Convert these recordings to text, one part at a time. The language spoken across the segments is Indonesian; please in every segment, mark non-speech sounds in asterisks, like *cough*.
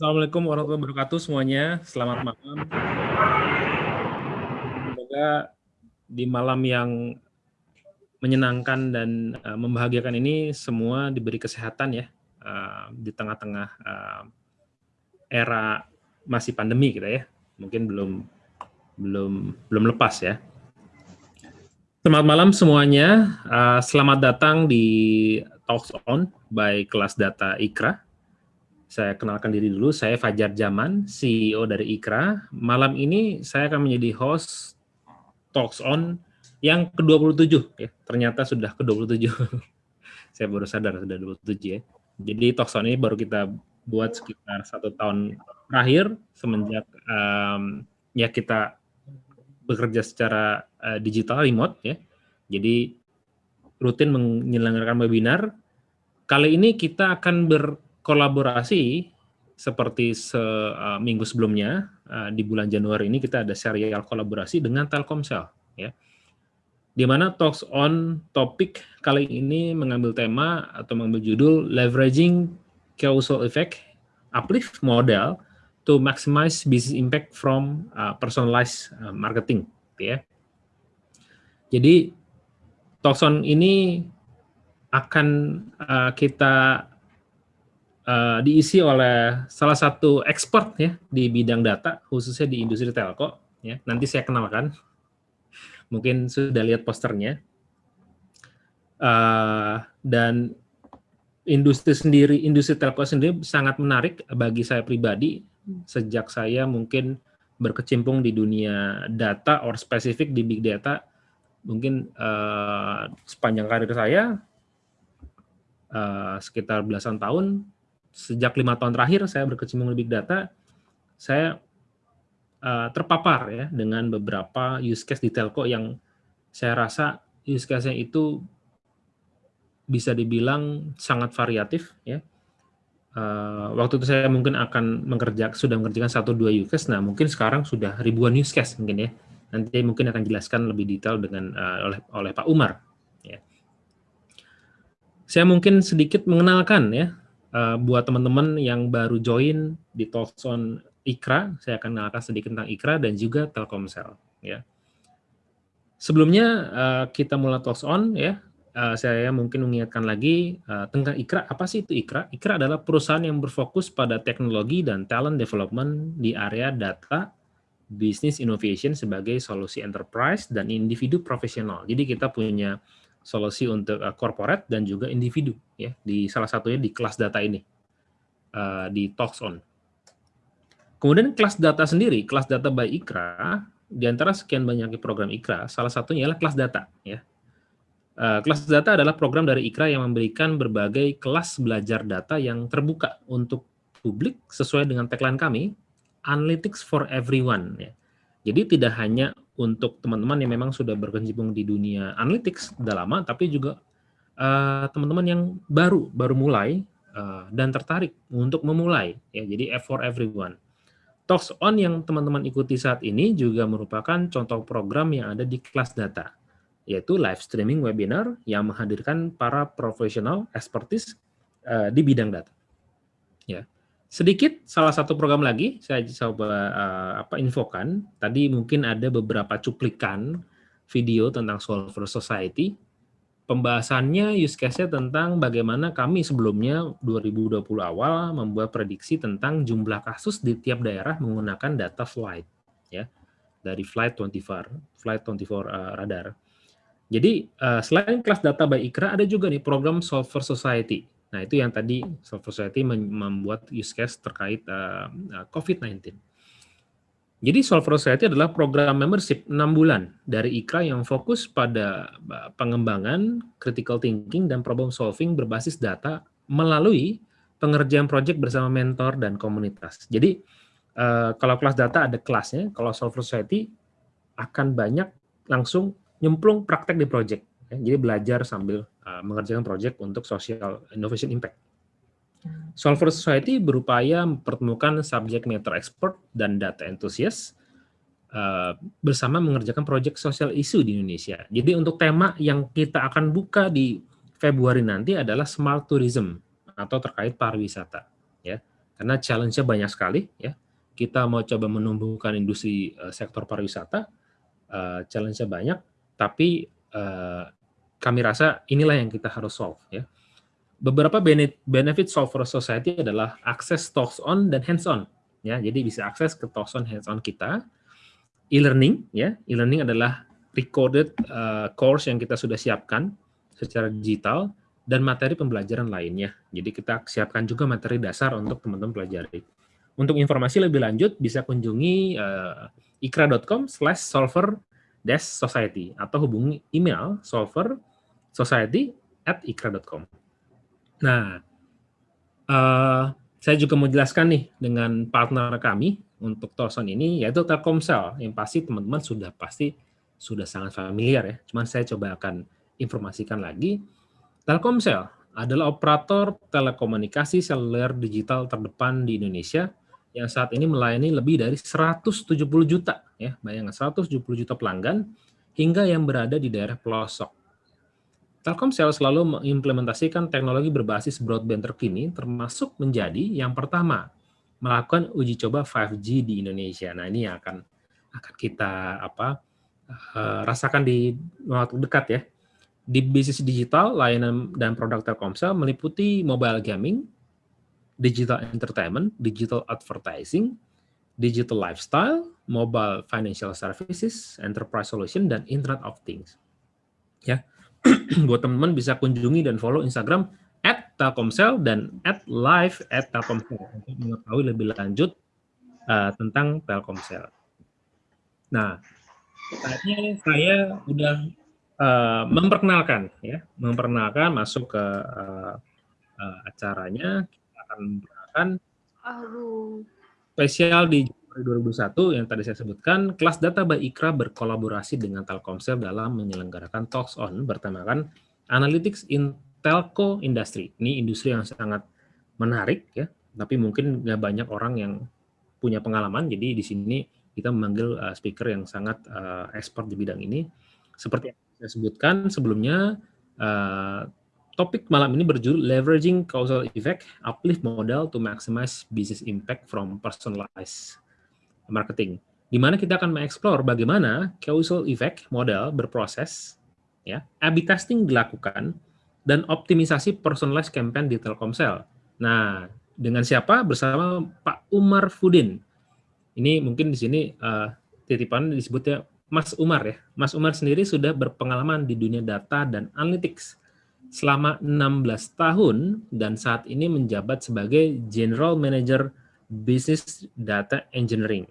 Assalamualaikum warahmatullahi wabarakatuh semuanya. Selamat malam. Semoga di malam yang menyenangkan dan uh, membahagiakan ini semua diberi kesehatan ya uh, di tengah-tengah uh, era masih pandemi kita ya. Mungkin belum belum belum lepas ya. Selamat malam semuanya. Uh, selamat datang di Talks On by Kelas Data Ikra. Saya kenalkan diri dulu, saya Fajar Jaman, CEO dari Ikra. Malam ini saya akan menjadi host Talks On yang ke-27 ya. Ternyata sudah ke-27. *laughs* saya baru sadar sudah 27 ya. Jadi Talks On ini baru kita buat sekitar satu tahun terakhir semenjak um, ya kita bekerja secara uh, digital remote ya. Jadi rutin menyelenggarakan webinar. Kali ini kita akan ber kolaborasi seperti seminggu uh, sebelumnya uh, di bulan Januari ini kita ada serial kolaborasi dengan Telkomsel ya. Di mana Talks on topik kali ini mengambil tema atau mengambil judul Leveraging Causal Effect Uplift Model to Maximize Business Impact from uh, Personalized Marketing ya. Jadi Talks on ini akan kita uh, diisi oleh salah satu expert ya di bidang data khususnya di industri telco ya. Nanti saya kenalkan. Mungkin sudah lihat posternya. Uh, dan industri sendiri industri telco sendiri sangat menarik bagi saya pribadi. Sejak saya mungkin berkecimpung di dunia data or spesifik di big data mungkin uh, sepanjang karir saya uh, sekitar belasan tahun sejak lima tahun terakhir saya berkecimpung di big data, saya uh, terpapar ya dengan beberapa use case di telco yang saya rasa use case-nya itu bisa dibilang sangat variatif ya. Uh, waktu itu saya mungkin akan mengerja sudah mengerjakan satu dua use case, nah mungkin sekarang sudah ribuan use case mungkin ya. Nanti mungkin akan jelaskan lebih detail dengan uh, oleh oleh Pak Umar. Ya. Saya mungkin sedikit mengenalkan ya uh, buat teman-teman yang baru join di Talkson Ikra, saya akan mengenalkan sedikit tentang Ikra dan juga Telkomsel. Ya. Sebelumnya uh, kita mulai Talks On ya, uh, saya mungkin mengingatkan lagi uh, tentang Ikra. Apa sih itu Ikra? Ikra adalah perusahaan yang berfokus pada teknologi dan talent development di area data, business innovation sebagai solusi enterprise dan individu profesional. Jadi kita punya solusi untuk uh, corporate dan juga individu ya di salah satunya di kelas data ini uh, di Talks On. Kemudian kelas data sendiri, kelas data by Ikra, di antara sekian banyak program Ikra, salah satunya adalah kelas data ya. Uh, kelas data adalah program dari Ikra yang memberikan berbagai kelas belajar data yang terbuka untuk publik sesuai dengan tagline kami, Analytics for Everyone ya. Jadi tidak hanya untuk teman-teman yang memang sudah berkecimpung di dunia analytics sudah lama, tapi juga eh, teman-teman uh, yang baru baru mulai uh, dan tertarik untuk memulai. Ya, jadi F for everyone. Talks on yang teman-teman ikuti saat ini juga merupakan contoh program yang ada di kelas data, yaitu live streaming webinar yang menghadirkan para profesional expertise uh, di bidang data. Sedikit salah satu program lagi saya coba uh, apa infokan. Tadi mungkin ada beberapa cuplikan video tentang Solver Society. Pembahasannya use case-nya tentang bagaimana kami sebelumnya 2020 awal membuat prediksi tentang jumlah kasus di tiap daerah menggunakan data flight ya dari flight 24 flight 24 uh, radar. Jadi uh, selain kelas data by Ikra ada juga nih program Solver Society Nah, itu yang tadi Soft Society membuat use case terkait uh, uh COVID-19. Jadi Solver Society adalah program membership 6 bulan dari IKRA yang fokus pada uh, pengembangan critical thinking dan problem solving berbasis data melalui pengerjaan proyek bersama mentor dan komunitas. Jadi kalau kelas data ada kelasnya, kalau Solver Society akan banyak langsung nyemplung praktek di proyek. Jadi belajar sambil uh, mengerjakan proyek untuk social innovation impact. Solver Society berupaya mempertemukan subject matter expert dan data enthusiast uh, bersama mengerjakan proyek social issue di Indonesia. Jadi untuk tema yang kita akan buka di Februari nanti adalah smart tourism atau terkait pariwisata. Ya, karena challenge-nya banyak sekali ya. Kita mau coba menumbuhkan industri uh, sektor pariwisata, uh, challenge-nya banyak, tapi uh, kami rasa inilah yang kita harus solve ya. Beberapa benefit solve for society adalah akses talks on dan hands on ya. Jadi bisa akses ke talks on hands on kita. E-learning ya. E-learning adalah recorded uh, course yang kita sudah siapkan secara digital dan materi pembelajaran lainnya. Jadi kita siapkan juga materi dasar untuk teman-teman pelajari. Untuk informasi lebih lanjut bisa kunjungi uh, ikra.com slash solver society atau hubungi email solver society at ikra.com. Nah, uh, saya juga mau jelaskan nih dengan partner kami untuk Torson ini, yaitu Telkomsel, yang pasti teman-teman sudah pasti sudah sangat familiar ya. Cuman saya coba akan informasikan lagi Telkomsel adalah operator telekomunikasi seluler digital terdepan di Indonesia yang saat ini melayani lebih dari 170 juta ya, bayangkan 170 juta pelanggan hingga yang berada di daerah pelosok. Telkomsel selalu mengimplementasikan teknologi berbasis broadband terkini termasuk menjadi yang pertama melakukan uji coba 5G di Indonesia. Nah, ini yang akan akan kita apa uh, rasakan di waktu dekat ya. Di bisnis digital, layanan dan produk Telkomsel meliputi mobile gaming, digital entertainment, digital advertising, digital lifestyle, mobile financial services, enterprise solution, dan Internet of Things. Ya, *clears throat* buat teman-teman bisa kunjungi dan follow Instagram at Telkomsel dan at live at Telkomsel untuk mengetahui lebih lanjut uh, tentang Telkomsel. Nah, saatnya saya udah uh, memperkenalkan ya, memperkenalkan masuk ke uh, uh, acaranya kita akan memperkenalkan spesial di 2021 yang tadi saya sebutkan, kelas data by Ikra berkolaborasi dengan Telkomsel dalam menyelenggarakan Talks On bertemakan Analytics in Telco Industry. Ini industri yang sangat menarik ya, tapi mungkin nggak banyak orang yang punya pengalaman. Jadi di sini kita memanggil uh, speaker yang sangat uh, expert di bidang ini. Seperti saya sebutkan sebelumnya, uh, topik malam ini berjudul Leveraging Causal Effect, Uplift Model to Maximize Business Impact from Personalized Marketing. Di mana kita akan mengeksplor bagaimana causal effect model berproses, ya, A/B testing dilakukan, dan optimisasi personalized campaign di Telkomsel. Nah, dengan siapa? Bersama Pak Umar Fudin. Ini mungkin di sini uh, titipan disebutnya Mas Umar ya. Mas Umar sendiri sudah berpengalaman di dunia data dan analytics selama 16 tahun dan saat ini menjabat sebagai General Manager Business Data Engineering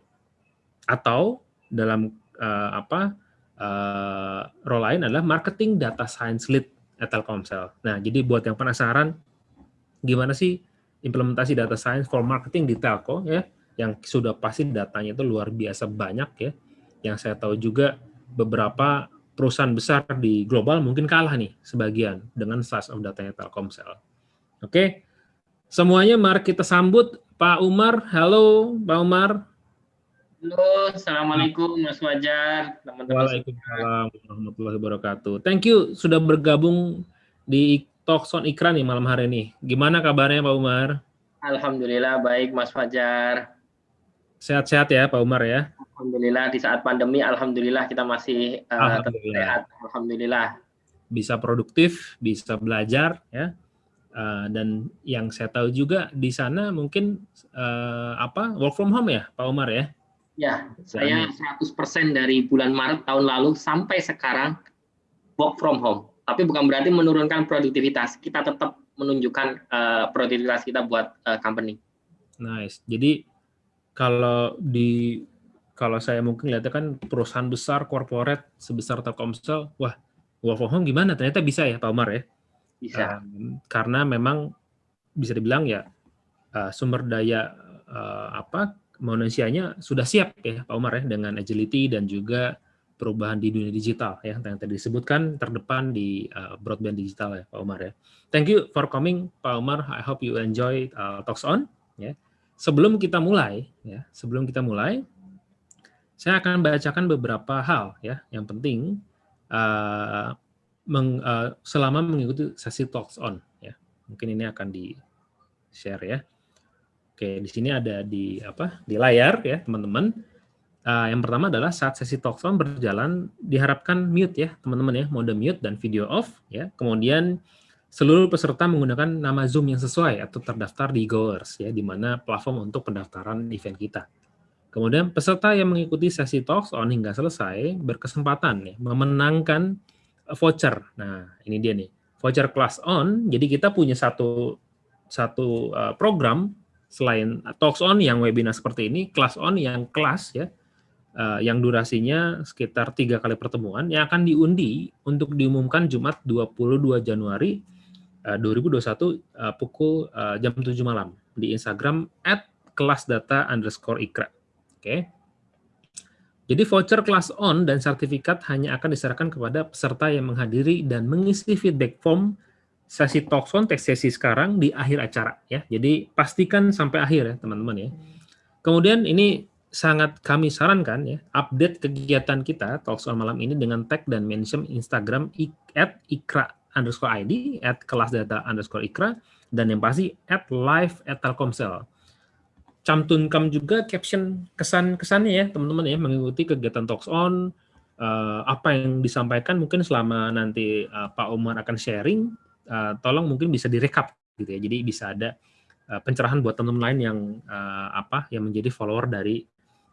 atau dalam uh, apa uh, role lain adalah Marketing Data Science Lead at Telkomsel. Nah, jadi buat yang penasaran gimana sih implementasi data science for marketing di telco ya, yang sudah pasti datanya itu luar biasa banyak ya yang saya tahu juga beberapa perusahaan besar di global mungkin kalah nih sebagian dengan size of datanya Telkomsel. Oke, semuanya mari kita sambut Pak Umar. Halo Pak Umar. Halo, Assalamualaikum Mas Wajar, teman-teman. Waalaikumsalam warahmatullahi wabarakatuh. Thank you sudah bergabung di Talkson Ikran nih malam hari ini. Gimana kabarnya Pak Umar? Alhamdulillah baik Mas Fajar. Sehat-sehat ya Pak Umar ya. Alhamdulillah di saat pandemi, alhamdulillah kita masih uh, alhamdulillah. sehat. Alhamdulillah. Bisa produktif, bisa belajar ya. Uh, dan yang saya tahu juga di sana mungkin uh, apa work from home ya Pak Umar ya. Ya, saya 100% dari bulan Maret tahun lalu sampai sekarang work from home. Tapi bukan berarti menurunkan produktivitas. Kita tetap menunjukkan uh, produktivitas kita buat uh, company. Nice. Jadi kalau di kalau saya mungkin lihatnya kan perusahaan besar corporate sebesar Telkomsel, wah work from home gimana? Ternyata bisa ya Pak Umar ya. Bisa. Um, karena memang bisa dibilang ya uh, sumber daya uh, apa manusianya sudah siap ya Pak Umar ya dengan agility dan juga perubahan di dunia digital ya yang tadi disebutkan terdepan di uh, broadband digital ya Pak Umar ya. Thank you for coming Pak Umar. I hope you enjoy uh, talks on ya sebelum kita mulai, ya, sebelum kita mulai, saya akan bacakan beberapa hal ya yang penting uh, meng, uh, selama mengikuti sesi talks on. Ya, mungkin ini akan di share ya. Oke, di sini ada di apa di layar ya teman-teman. Uh, yang pertama adalah saat sesi talkson berjalan diharapkan mute ya teman-teman ya mode mute dan video off ya. Kemudian seluruh peserta menggunakan nama Zoom yang sesuai atau terdaftar di Goers ya di mana platform untuk pendaftaran event kita. Kemudian peserta yang mengikuti sesi talks on hingga selesai berkesempatan ya, memenangkan voucher. Nah, ini dia nih. Voucher class on. Jadi kita punya satu satu uh, program selain talks on yang webinar seperti ini, class on yang kelas ya. Uh, yang durasinya sekitar tiga kali pertemuan yang akan diundi untuk diumumkan Jumat 22 Januari uh, 2021 uh, pukul uh, jam 7 malam di Instagram at kelasdata underscore ikra. Oke. Jadi voucher kelas on dan sertifikat hanya akan diserahkan kepada peserta yang menghadiri dan mengisi feedback form sesi talk on teks sesi sekarang di akhir acara ya. Jadi pastikan sampai akhir ya teman-teman ya. Kemudian ini sangat kami sarankan ya update kegiatan kita talk on malam ini dengan tag dan mention Instagram at ikra underscore id at kelas data underscore ikra dan yang pasti at live at telkomsel cantumkan juga caption kesan-kesannya ya teman-teman ya mengikuti kegiatan talks on uh, apa yang disampaikan mungkin selama nanti uh, Pak Umar akan sharing uh, tolong mungkin bisa direkap gitu ya. Jadi bisa ada uh, pencerahan buat teman-teman lain yang uh, apa yang menjadi follower dari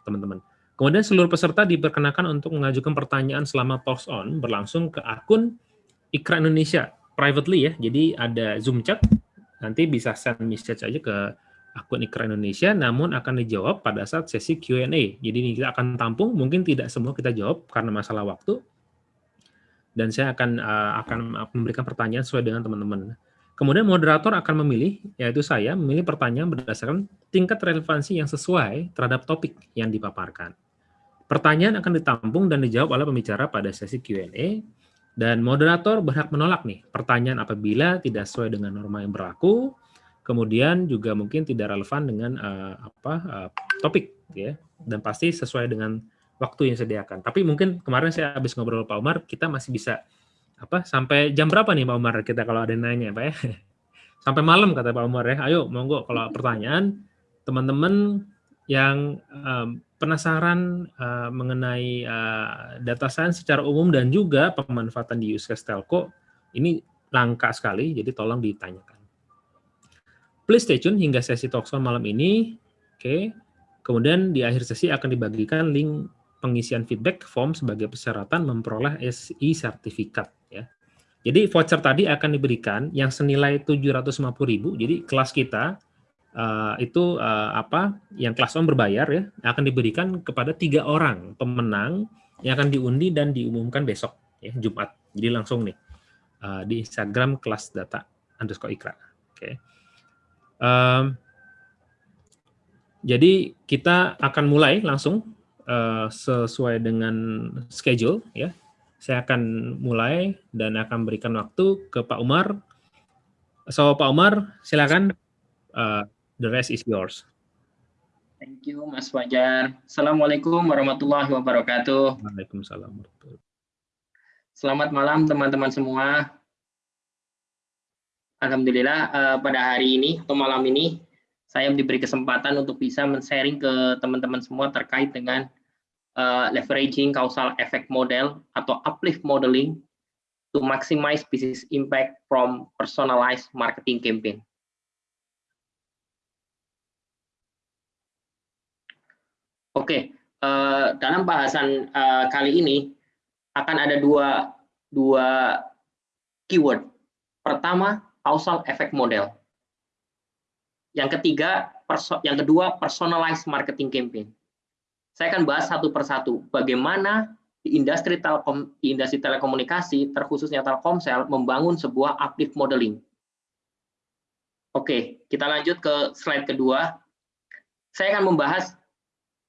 teman-teman. Kemudian seluruh peserta diperkenakan untuk mengajukan pertanyaan selama talks on berlangsung ke akun Ikra Indonesia privately ya. Jadi ada zoom chat nanti bisa send message aja ke akun Ikra Indonesia, namun akan dijawab pada saat sesi Q&A. Jadi ini kita akan tampung, mungkin tidak semua kita jawab karena masalah waktu, dan saya akan uh, akan memberikan pertanyaan sesuai dengan teman-teman. Kemudian moderator akan memilih, yaitu saya, memilih pertanyaan berdasarkan tingkat relevansi yang sesuai terhadap topik yang dipaparkan. Pertanyaan akan ditampung dan dijawab oleh pembicara pada sesi Q&A, dan moderator berhak menolak nih pertanyaan apabila tidak sesuai dengan norma yang berlaku, kemudian juga mungkin tidak relevan dengan uh, apa uh, topik ya dan pasti sesuai dengan waktu yang disediakan. Tapi mungkin kemarin saya habis ngobrol Pak Umar, kita masih bisa apa sampai jam berapa nih Pak Umar kita kalau ada yang nanya Pak ya? *laughs* Sampai malam kata Pak Umar ya. Ayo monggo kalau pertanyaan teman-teman yang um, penasaran uh, mengenai uh, data science secara umum dan juga pemanfaatan di use case telco ini langka sekali, jadi tolong ditanyakan. Please stay tune hingga sesi talkshow malam ini. Oke. Okay. Kemudian di akhir sesi akan dibagikan link pengisian feedback form sebagai persyaratan memperoleh SI sertifikat ya. Jadi voucher tadi akan diberikan yang senilai 750.000. Jadi kelas kita uh, itu uh, apa? Yang kelas on berbayar ya akan diberikan kepada tiga orang pemenang yang akan diundi dan diumumkan besok ya Jumat. Jadi langsung nih uh, di Instagram kelas data underscore ikra. Oke. Okay. Um, jadi kita akan mulai langsung uh, sesuai dengan schedule ya. Saya akan mulai dan akan berikan waktu ke Pak Umar. So Pak Umar, silakan. Uh, the rest is yours. Thank you Mas Fajar. Assalamualaikum warahmatullahi wabarakatuh. Waalaikumsalam. Selamat malam teman-teman semua. Alhamdulillah uh, pada hari ini atau malam ini saya diberi kesempatan untuk bisa men-sharing ke teman-teman semua terkait dengan uh, leveraging causal effect model atau uplift modeling to maximize business impact from personalized marketing campaign. Oke, okay, uh, dalam bahasan uh, kali ini akan ada dua dua keyword. Pertama, causal effect model. Yang ketiga, yang kedua personalized marketing campaign. Saya akan bahas satu persatu bagaimana di industri telekom di industri telekomunikasi terkhususnya Telkomsel membangun sebuah uplift modeling. Oke, kita lanjut ke slide kedua. Saya akan membahas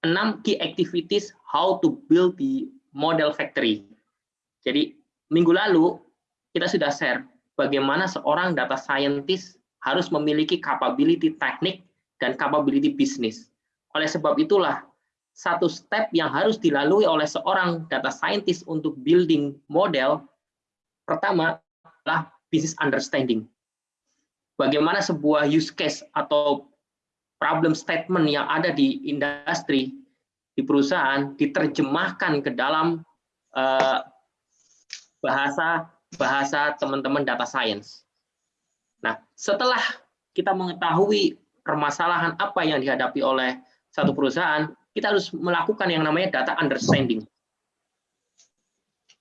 enam key activities how to build the model factory. Jadi minggu lalu kita sudah share bagaimana seorang data scientist harus memiliki capability teknik dan capability bisnis. Oleh sebab itulah, satu step yang harus dilalui oleh seorang data scientist untuk building model, pertama adalah business understanding. Bagaimana sebuah use case atau problem statement yang ada di industri, di perusahaan, diterjemahkan ke dalam uh, bahasa bahasa teman-teman data science. Nah, setelah kita mengetahui permasalahan apa yang dihadapi oleh satu perusahaan, kita harus melakukan yang namanya data understanding.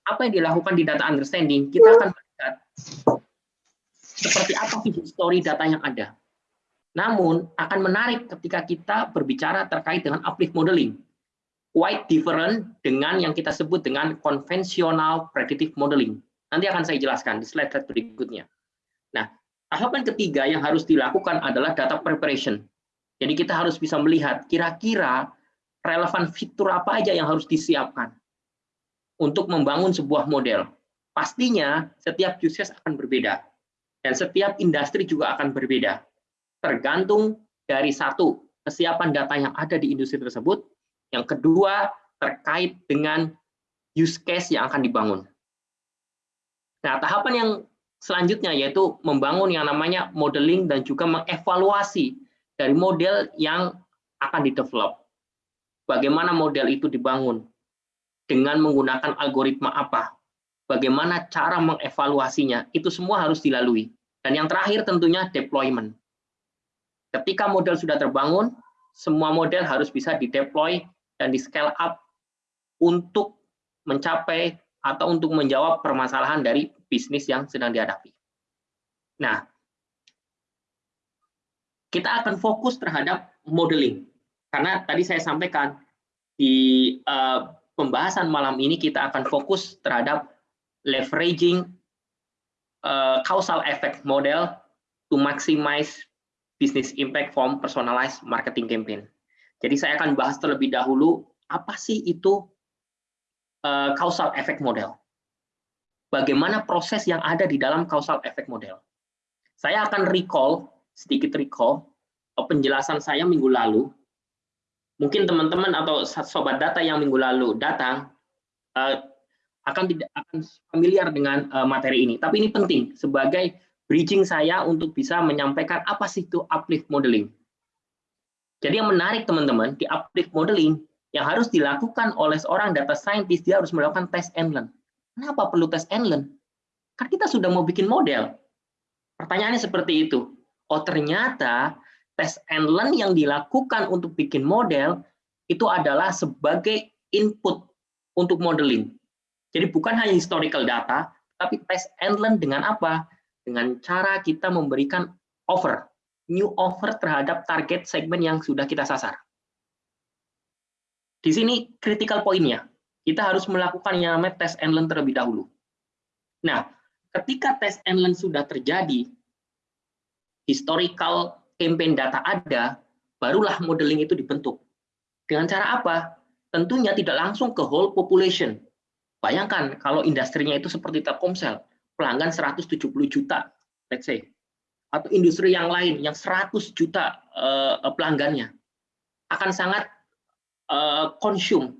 Apa yang dilakukan di data understanding, kita akan melihat seperti apa sih story data yang ada. Namun, akan menarik ketika kita berbicara terkait dengan uplift modeling. Quite different dengan yang kita sebut dengan konvensional predictive modeling. Nanti akan saya jelaskan di slide berikutnya. Nah, tahapan ketiga yang harus dilakukan adalah data preparation. Jadi kita harus bisa melihat kira-kira relevan fitur apa aja yang harus disiapkan untuk membangun sebuah model. Pastinya setiap use case akan berbeda dan setiap industri juga akan berbeda. Tergantung dari satu kesiapan data yang ada di industri tersebut, yang kedua terkait dengan use case yang akan dibangun. Nah, tahapan yang selanjutnya yaitu membangun yang namanya modeling dan juga mengevaluasi dari model yang akan didevelop. Bagaimana model itu dibangun? Dengan menggunakan algoritma apa? Bagaimana cara mengevaluasinya? Itu semua harus dilalui. Dan yang terakhir tentunya deployment. Ketika model sudah terbangun, semua model harus bisa dideploy dan di scale up untuk mencapai atau untuk menjawab permasalahan dari bisnis yang sedang dihadapi. Nah, kita akan fokus terhadap modeling. Karena tadi saya sampaikan di uh, pembahasan malam ini kita akan fokus terhadap leveraging uh, causal effect model to maximize business impact from personalized marketing campaign. Jadi saya akan bahas terlebih dahulu apa sih itu uh, causal effect model. Bagaimana proses yang ada di dalam causal effect model. Saya akan recall, sedikit recall, penjelasan saya minggu lalu. Mungkin teman-teman atau sobat data yang minggu lalu datang, uh, akan tidak akan familiar dengan uh, materi ini. Tapi ini penting sebagai bridging saya untuk bisa menyampaikan apa sih itu uplift modeling. Jadi yang menarik teman-teman di uplift modeling yang harus dilakukan oleh seorang data scientist, dia harus melakukan test and learn. Kenapa perlu test and learn? Kan kita sudah mau bikin model. Pertanyaannya seperti itu. Oh ternyata test and learn yang dilakukan untuk bikin model itu adalah sebagai input untuk modeling. Jadi bukan hanya historical data, tapi test and learn dengan apa? Dengan cara kita memberikan offer, new offer terhadap target segmen yang sudah kita sasar. Di sini critical poinnya, kita harus melakukan yang namanya test and learn terlebih dahulu. Nah, ketika test and learn sudah terjadi, historical campaign data ada, barulah modeling itu dibentuk. Dengan cara apa? Tentunya tidak langsung ke whole population. Bayangkan kalau industrinya itu seperti Telkomsel, pelanggan 170 juta, let's say. Atau industri yang lain yang 100 juta uh, pelanggannya. Akan sangat uh, consume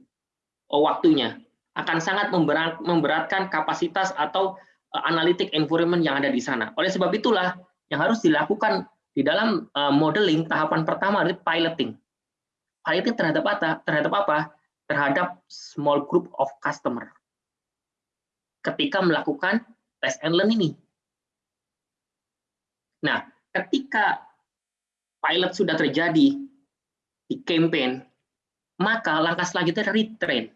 uh, waktunya akan sangat memberat, memberatkan kapasitas atau uh, analytic environment yang ada di sana. Oleh sebab itulah yang harus dilakukan di dalam uh, modeling tahapan pertama adalah piloting. Piloting terhadap apa? Terhadap apa? Terhadap small group of customer. Ketika melakukan test and learn ini. Nah, ketika pilot sudah terjadi di campaign, maka langkah selanjutnya retrain.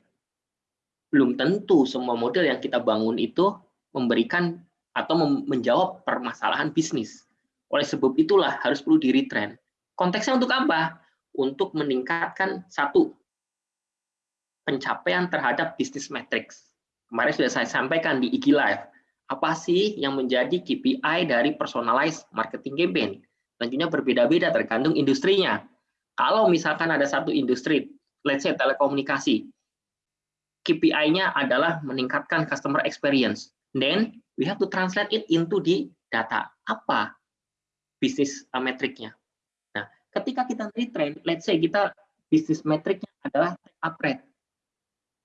Belum tentu semua model yang kita bangun itu memberikan atau menjawab permasalahan bisnis. Oleh sebab itulah harus perlu di retrain. Konteksnya untuk apa? Untuk meningkatkan satu pencapaian terhadap bisnis metrics. Kemarin sudah saya sampaikan di IG Live. Apa sih yang menjadi KPI dari personalized marketing campaign? Tentunya berbeda-beda tergantung industrinya. Kalau misalkan ada satu industri let's say telekomunikasi. KPI-nya adalah meningkatkan customer experience. Then we have to translate it into di data. Apa bisnis metriknya? Nah, ketika kita retrain, let's say kita bisnis metriknya adalah up rate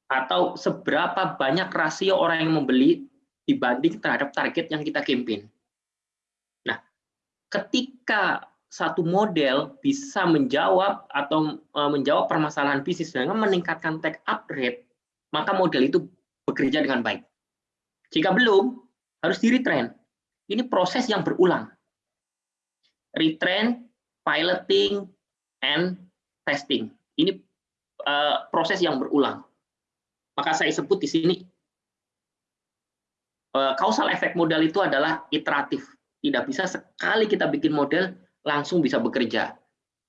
atau seberapa banyak rasio orang yang membeli dibanding terhadap target yang kita campaign. Nah, ketika satu model bisa menjawab atau uh, menjawab permasalahan bisnis dengan meningkatkan take up rate, maka model itu bekerja dengan baik. Jika belum, harus di retrain. Ini proses yang berulang. Retrain, piloting, and testing. Ini uh, proses yang berulang. Maka saya sebut di sini uh, causal effect model itu adalah iteratif. Tidak bisa sekali kita bikin model langsung bisa bekerja.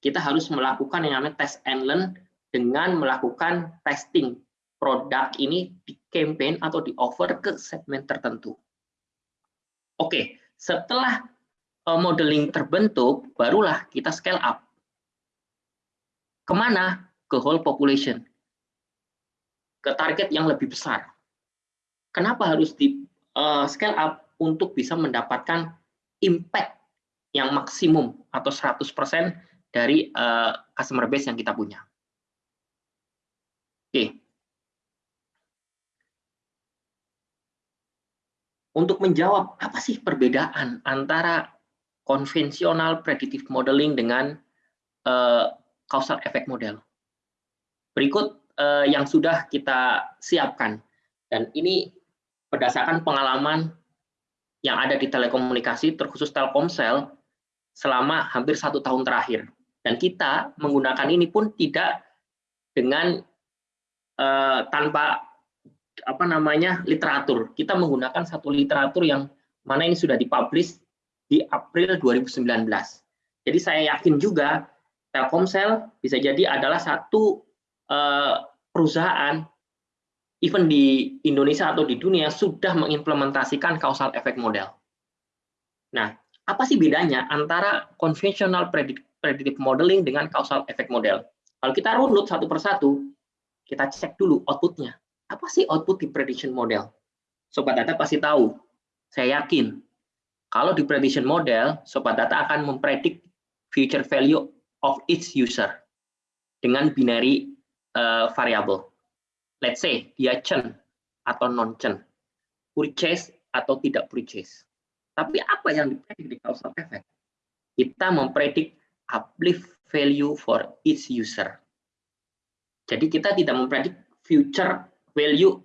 Kita harus melakukan yang namanya test and learn dengan melakukan testing produk ini di campaign atau di offer ke segmen tertentu. Oke, setelah eh, modeling terbentuk, barulah kita scale up. Ke mana? Ke whole population. Ke target yang lebih besar. Kenapa harus di uh, scale up? Untuk bisa mendapatkan impact yang maksimum atau 100% dari uh, customer base yang kita punya. Oke, untuk menjawab apa sih perbedaan antara konvensional predictive modeling dengan uh, causal effect model. Berikut uh, yang sudah kita siapkan dan ini berdasarkan pengalaman yang ada di telekomunikasi terkhusus Telkomsel selama hampir satu tahun terakhir dan kita menggunakan ini pun tidak dengan uh, tanpa apa namanya literatur. Kita menggunakan satu literatur yang mana ini sudah dipublish di April 2019. Jadi saya yakin juga Telkomsel bisa jadi adalah satu uh, perusahaan even di Indonesia atau di dunia sudah mengimplementasikan causal effect model. Nah, apa sih bedanya antara conventional predictive modeling dengan causal effect model? Kalau kita runut satu persatu, kita cek dulu outputnya apa sih output di prediction model? Sobat data pasti tahu. Saya yakin kalau di prediction model, sobat data akan mempredik future value of each user dengan binary uh, variable. Let's say dia churn atau non churn, purchase atau tidak purchase. Tapi apa yang dipredik di causal effect? Kita mempredik uplift value for each user. Jadi kita tidak mempredik future value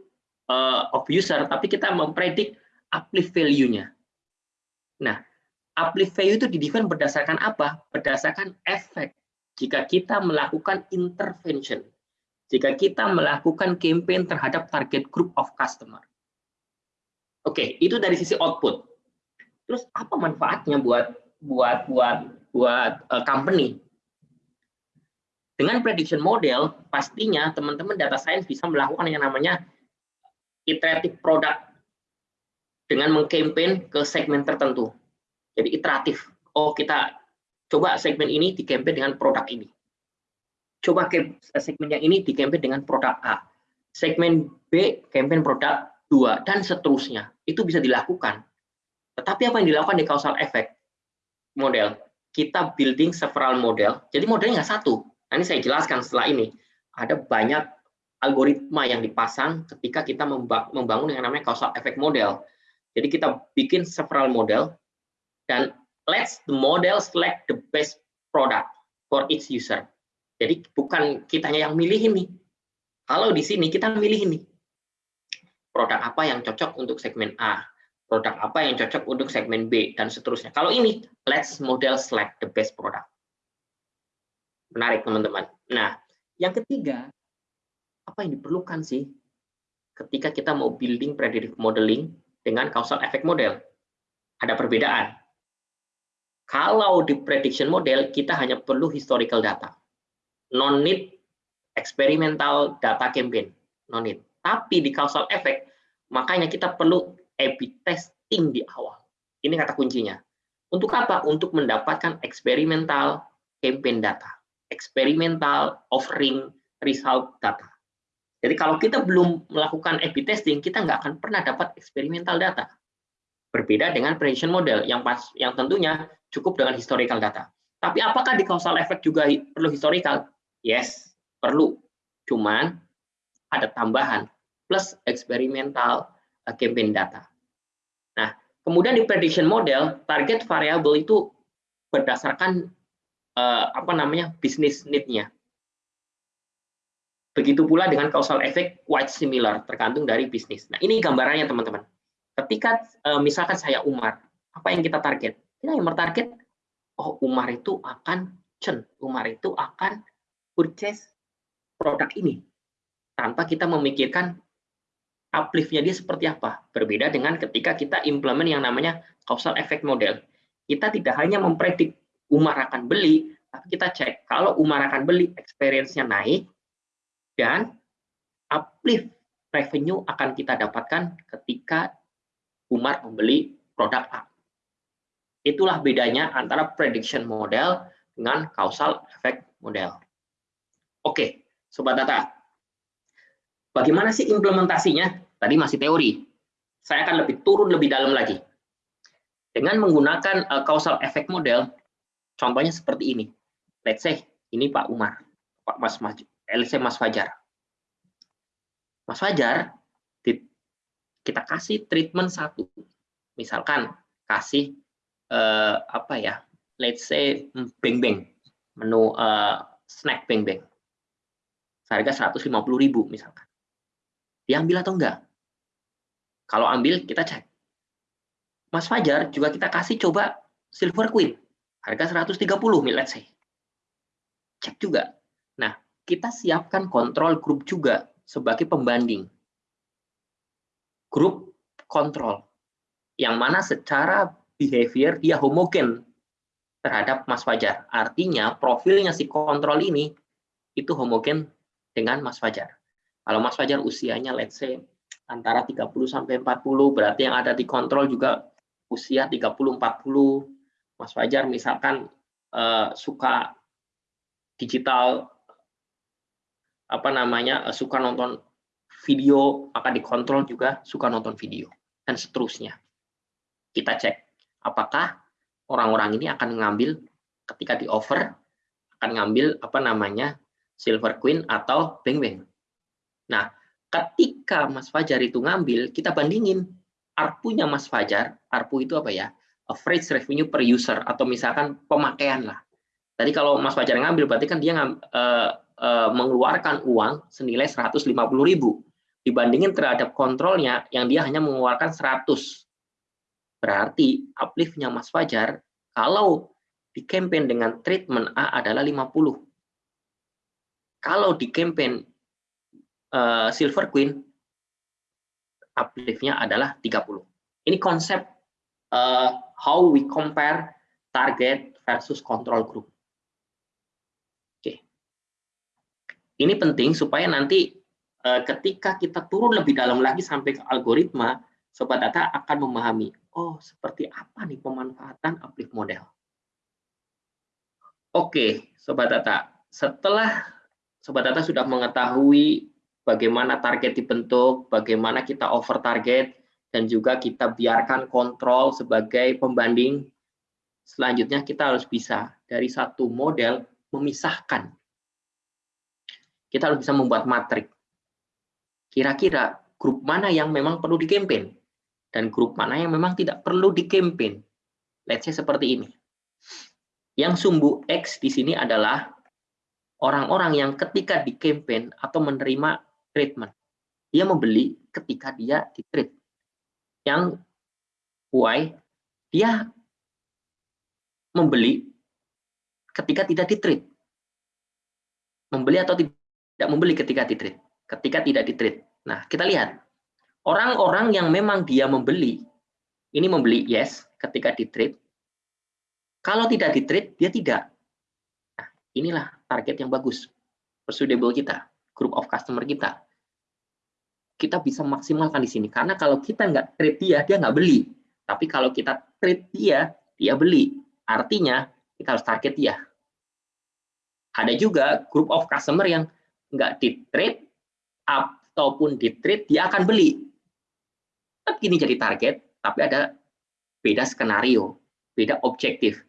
uh, of user, tapi kita mempredik uplift value-nya. Nah, uplift value itu didefine berdasarkan apa? Berdasarkan efek jika kita melakukan intervention, jika kita melakukan campaign terhadap target group of customer. Oke, itu dari sisi output. Terus apa manfaatnya buat buat buat buat uh, company? Dengan prediction model, pastinya teman-teman data science bisa melakukan yang namanya iteratif product dengan mengkampanye ke segmen tertentu. Jadi iteratif. Oh, kita coba segmen ini di campaign dengan produk ini. Coba segmen yang ini di campaign dengan produk A. Segmen B campaign produk 2 dan seterusnya. Itu bisa dilakukan. Tetapi apa yang dilakukan di causal effect model? Kita building several model. Jadi modelnya nggak satu, Nah, ini saya jelaskan setelah ini. Ada banyak algoritma yang dipasang ketika kita membangun yang namanya causal effect model. Jadi kita bikin several model dan let's the model select the best product for each user. Jadi bukan kitanya yang milih ini. Kalau di sini kita milih ini. Produk apa yang cocok untuk segmen A, produk apa yang cocok untuk segmen B dan seterusnya. Kalau ini let's model select the best product. Menarik, teman-teman. Nah, yang ketiga, apa yang diperlukan sih ketika kita mau building predictive modeling dengan causal effect model? Ada perbedaan. Kalau di prediction model, kita hanya perlu historical data. Non need experimental data campaign. Non need. Tapi di causal effect, makanya kita perlu A-B testing di awal. Ini kata kuncinya. Untuk apa? Untuk mendapatkan eksperimental campaign data eksperimental offering result data. Jadi kalau kita belum melakukan A/B testing, kita nggak akan pernah dapat eksperimental data. Berbeda dengan prediction model yang pas, yang tentunya cukup dengan historical data. Tapi apakah di causal effect juga perlu historical? Yes, perlu. Cuman ada tambahan plus eksperimental uh, campaign data. Nah, kemudian di prediction model, target variable itu berdasarkan uh, apa namanya bisnis need-nya. Begitu pula dengan causal effect quite similar, tergantung dari bisnis. Nah, ini gambarannya teman-teman. Ketika uh, misalkan saya Umar, apa yang kita target? Kita yang target, oh Umar itu akan chen, Umar itu akan purchase produk ini. Tanpa kita memikirkan uplift-nya dia seperti apa. Berbeda dengan ketika kita implement yang namanya causal effect model. Kita tidak hanya mempredik Umar akan beli, tapi kita cek kalau Umar akan beli, experience-nya naik, dan uplift revenue akan kita dapatkan ketika Umar membeli produk A. Itulah bedanya antara prediction model dengan causal effect model. Oke, Sobat Data. Bagaimana sih implementasinya? Tadi masih teori. Saya akan lebih turun lebih dalam lagi. Dengan menggunakan uh, causal effect model, contohnya seperti ini. Let's say, ini Pak Umar, Pak Mas, Mas LC Mas Fajar. Mas Fajar, kita kasih treatment satu. Misalkan kasih uh, apa ya, let's say beng beng, menu uh, snack beng beng. Harga 150.000 misalkan. Dia ambil atau enggak? Kalau ambil, kita cek. Mas Fajar juga kita kasih coba Silver Queen. Harga 130 mil, let's say. Cek juga. Nah, kita siapkan kontrol grup juga sebagai pembanding. Grup kontrol. Yang mana secara behavior dia homogen terhadap Mas Fajar. Artinya profilnya si kontrol ini itu homogen dengan Mas Fajar. Kalau Mas Fajar usianya let's say antara 30 sampai 40 berarti yang ada di kontrol juga usia 30 40. Mas Fajar misalkan uh, suka digital apa namanya uh, suka nonton video maka dikontrol juga suka nonton video dan seterusnya. Kita cek apakah orang-orang ini akan mengambil ketika di offer akan ngambil apa namanya silver queen atau beng beng. Nah ketika Mas Fajar itu ngambil kita bandingin ARPU-nya Mas Fajar ARPU itu apa ya average revenue per user atau misalkan pemakaian lah. Tadi kalau Mas Fajar ngambil berarti kan dia uh, Eh, mengeluarkan uang senilai 150.000 dibandingin terhadap kontrolnya yang dia hanya mengeluarkan 100. Berarti upliftnya Mas Fajar kalau di campaign dengan treatment A adalah 50. Kalau di campaign uh, Silver Queen upliftnya adalah 30. Ini konsep uh, how we compare target versus control group. Ini penting supaya nanti eh, ketika kita turun lebih dalam lagi sampai ke algoritma, sobat data akan memahami, oh seperti apa nih pemanfaatan uplift model. Oke, sobat data, setelah sobat data sudah mengetahui bagaimana target dibentuk, bagaimana kita over target, dan juga kita biarkan kontrol sebagai pembanding, selanjutnya kita harus bisa dari satu model memisahkan kita harus bisa membuat matrik. Kira-kira grup mana yang memang perlu di campaign dan grup mana yang memang tidak perlu di campaign. Let's say seperti ini. Yang sumbu X di sini adalah orang-orang yang ketika di campaign atau menerima treatment. Dia membeli ketika dia di treat. Yang Y, dia membeli ketika tidak di treat. Membeli atau tidak tidak membeli ketika di trade, ketika tidak di trade. Nah, kita lihat orang-orang yang memang dia membeli, ini membeli yes ketika di trade. Kalau tidak di trade, dia tidak. Nah, inilah target yang bagus, persuadable kita, group of customer kita. Kita bisa maksimalkan di sini karena kalau kita nggak trade dia, dia nggak beli. Tapi kalau kita trade dia, dia beli. Artinya kita harus target dia. Ada juga group of customer yang nggak di trade ataupun di trade dia akan beli. Tetap gini jadi target, tapi ada beda skenario, beda objektif.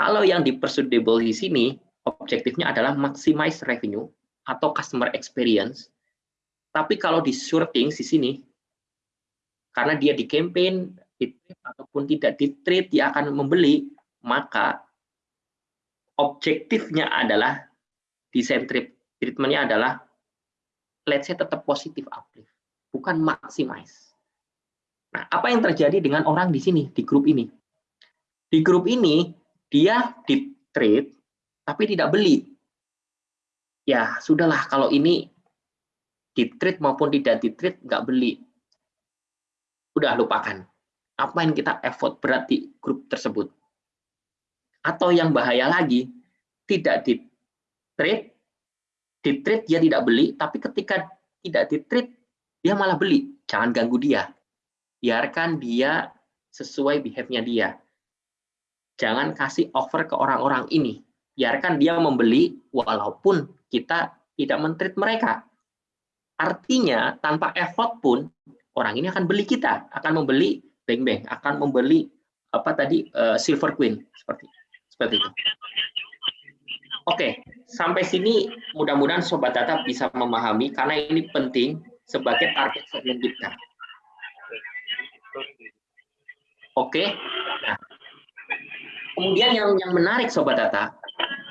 Kalau yang di pursuable di sini, objektifnya adalah maximize revenue atau customer experience. Tapi kalau di shorting di sini, karena dia di campaign, di trade, ataupun tidak di trade, dia akan membeli, maka objektifnya adalah desain treatmentnya adalah let's say tetap positif uplift, bukan maximize. Nah, apa yang terjadi dengan orang di sini, di grup ini? Di grup ini, dia di trade, tapi tidak beli. Ya, sudahlah, kalau ini di trade maupun tidak di trade, nggak beli. Udah, lupakan. Apa yang kita effort berat di grup tersebut. Atau yang bahaya lagi, tidak di trade, di dia tidak beli, tapi ketika tidak di dia malah beli. Jangan ganggu dia biarkan dia sesuai behavior dia. Jangan kasih offer ke orang-orang ini. Biarkan dia membeli walaupun kita tidak mentreat mereka. Artinya tanpa effort pun orang ini akan beli kita, akan membeli bang, akan membeli apa tadi uh, silver queen seperti seperti itu. Oke, sampai sini mudah-mudahan sobat data bisa memahami karena ini penting sebagai target segmen kita. Oke. Nah, kemudian yang yang menarik sobat data,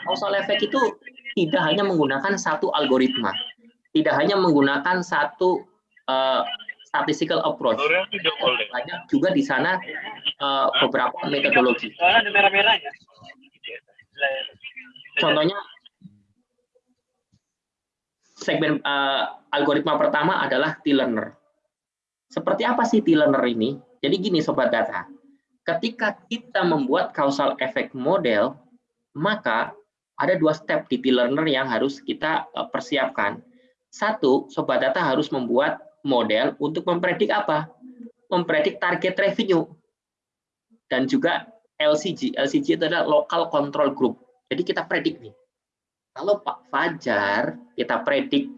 causal effect itu tidak hanya menggunakan satu algoritma, tidak hanya menggunakan satu uh, statistical approach. Banyak juga di sana uh, beberapa metodologi. Contohnya segmen uh, algoritma pertama adalah T-learner. Seperti apa sih T-learner ini? Jadi gini sobat data, ketika kita membuat causal effect model, maka ada dua step di T-Learner yang harus kita eh, persiapkan. Satu, Sobat Data harus membuat model untuk mempredik apa? Mempredik target revenue. Dan juga LCG. LCG itu adalah Local Control Group. Jadi kita predik nih. Kalau Pak Fajar, kita predik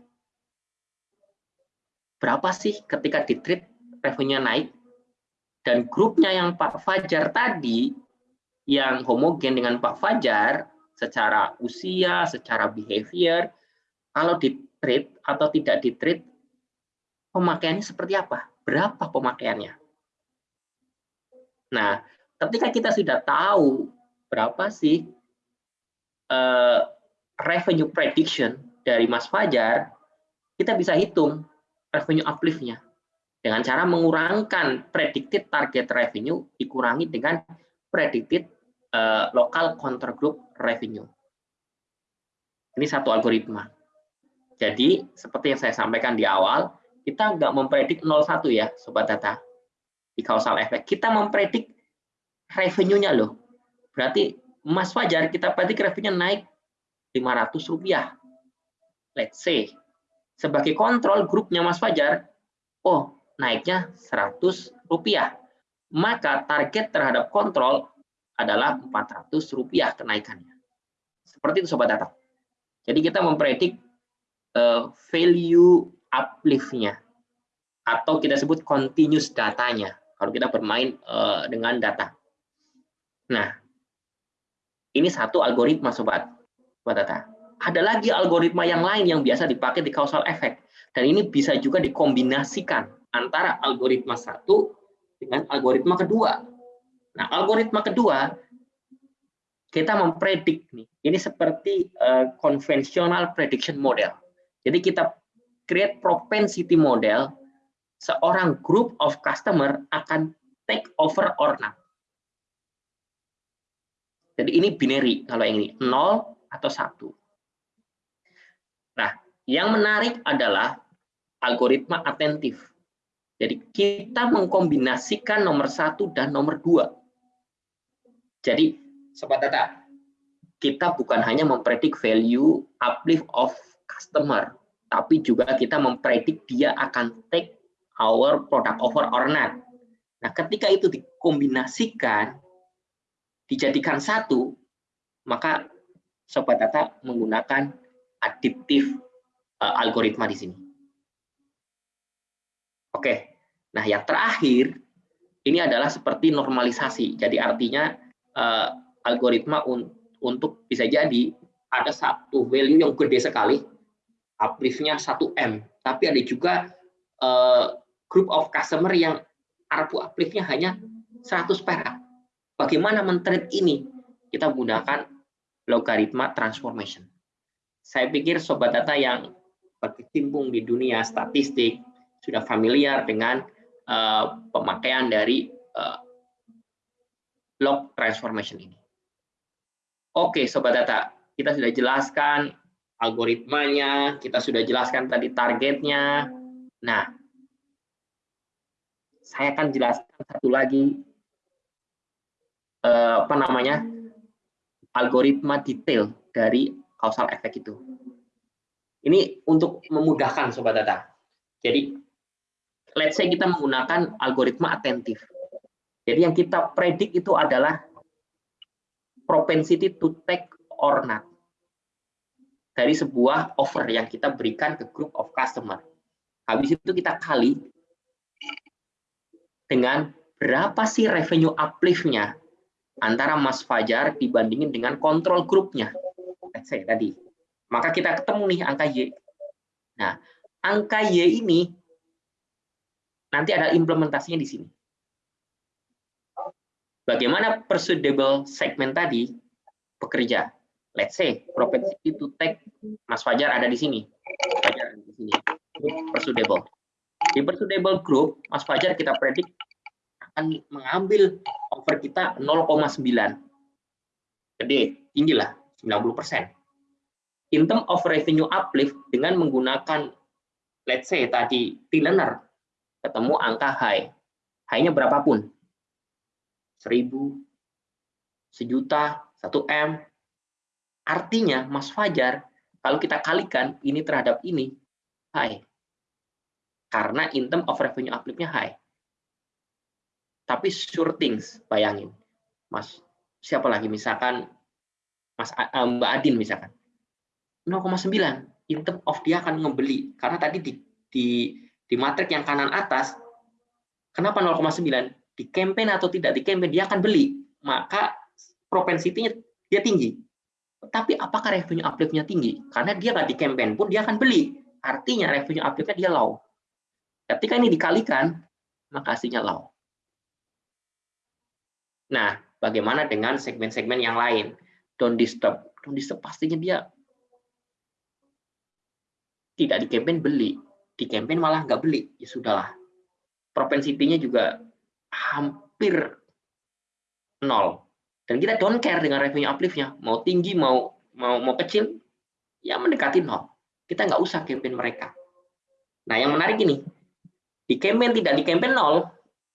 berapa sih ketika di trade revenue naik, dan grupnya yang Pak Fajar tadi, yang homogen dengan Pak Fajar, secara usia, secara behavior, kalau di trade atau tidak di trade, pemakaiannya seperti apa? Berapa pemakaiannya? Nah, ketika kita sudah tahu berapa sih uh, revenue prediction dari Mas Fajar, kita bisa hitung revenue uplift-nya dengan cara mengurangkan predicted target revenue dikurangi dengan predicted uh, local counter group revenue. Ini satu algoritma. Jadi, seperti yang saya sampaikan di awal, kita nggak mempredik 01 ya, Sobat Data, di causal effect. Kita mempredik revenue-nya loh. Berarti Mas Fajar, kita predik revenue naik 500 rupiah. Let's say. Sebagai kontrol grupnya Mas Fajar, oh naiknya 100 rupiah. Maka target terhadap kontrol adalah 400 rupiah kenaikannya. Seperti itu Sobat Data. Jadi kita mempredik uh, value uplift-nya atau kita sebut continuous datanya kalau kita bermain uh, dengan data. Nah, ini satu algoritma Sobat, Sobat Data. Ada lagi algoritma yang lain yang biasa dipakai di causal effect. Dan ini bisa juga dikombinasikan antara algoritma satu dengan algoritma kedua. Nah, algoritma kedua kita mempredik nih. Ini seperti uh, prediction model. Jadi kita create propensity model seorang group of customer akan take over or not. Jadi ini binary kalau yang ini 0 atau 1. Nah, yang menarik adalah algoritma atentif. Jadi kita mengkombinasikan nomor satu dan nomor dua. Jadi, sobat data, kita bukan hanya mempredik value uplift of customer, tapi juga kita mempredik dia akan take our product over or not. Nah, ketika itu dikombinasikan, dijadikan satu, maka sobat data menggunakan additive uh, algoritma di sini. Oke, Nah, yang terakhir ini adalah seperti normalisasi. Jadi artinya uh, algoritma un untuk bisa jadi ada satu value yang gede sekali, uplift-nya 1M, tapi ada juga uh, group of customer yang ARPU uplift-nya hanya 100 perak. Bagaimana mentreat ini? Kita menggunakan logaritma transformation. Saya pikir sobat data yang berkecimpung di dunia statistik sudah familiar dengan uh, pemakaian dari uh, log transformation ini. Oke, sobat data, kita sudah jelaskan algoritmanya, kita sudah jelaskan tadi targetnya. Nah, saya akan jelaskan satu lagi uh, apa namanya algoritma detail dari causal effect itu. Ini untuk memudahkan sobat data. Jadi, let's say kita menggunakan algoritma atentif. Jadi yang kita predik itu adalah propensity to take or not dari sebuah offer yang kita berikan ke group of customer. Habis itu kita kali dengan berapa sih revenue uplift-nya antara Mas Fajar dibandingin dengan kontrol grupnya. Let's say tadi maka kita ketemu nih angka Y. Nah, angka Y ini nanti ada implementasinya di sini. Bagaimana persuadable segment tadi bekerja? Let's say propensity to take Mas Fajar ada di sini. Fajar ada di sini. Persuadable. Di persuadable group, Mas Fajar kita predik akan mengambil over kita 0,9. Gede, tinggi lah, 90 persen in term of revenue uplift dengan menggunakan let's say tadi T-learner ketemu angka high. High-nya berapapun. 1000, sejuta, 1 M. Artinya Mas Fajar kalau kita kalikan ini terhadap ini high. Karena in term of revenue uplift-nya high. Tapi sure things, bayangin. Mas siapa lagi? Misalkan Mas eh, Mbak Adin misalkan. 0,9 in term of dia akan ngebeli. Karena tadi di di di matrik yang kanan atas kenapa 0,9 di campaign atau tidak di campaign dia akan beli. Maka propensitinya dia tinggi. Tapi apakah revenue uplift-nya tinggi? Karena dia nggak di campaign pun dia akan beli. Artinya revenue uplift-nya dia low. Ketika ini dikalikan maka hasilnya low nah bagaimana dengan segmen-segmen yang lain don't disturb don't disturb pastinya dia tidak di campaign beli, di campaign malah nggak beli, ya sudahlah. Propensitinya juga hampir nol. Dan kita don't care dengan revenue uplift-nya, mau tinggi, mau mau mau kecil, ya mendekati nol. Kita nggak usah campaign mereka. Nah, yang menarik ini, di campaign tidak di campaign nol,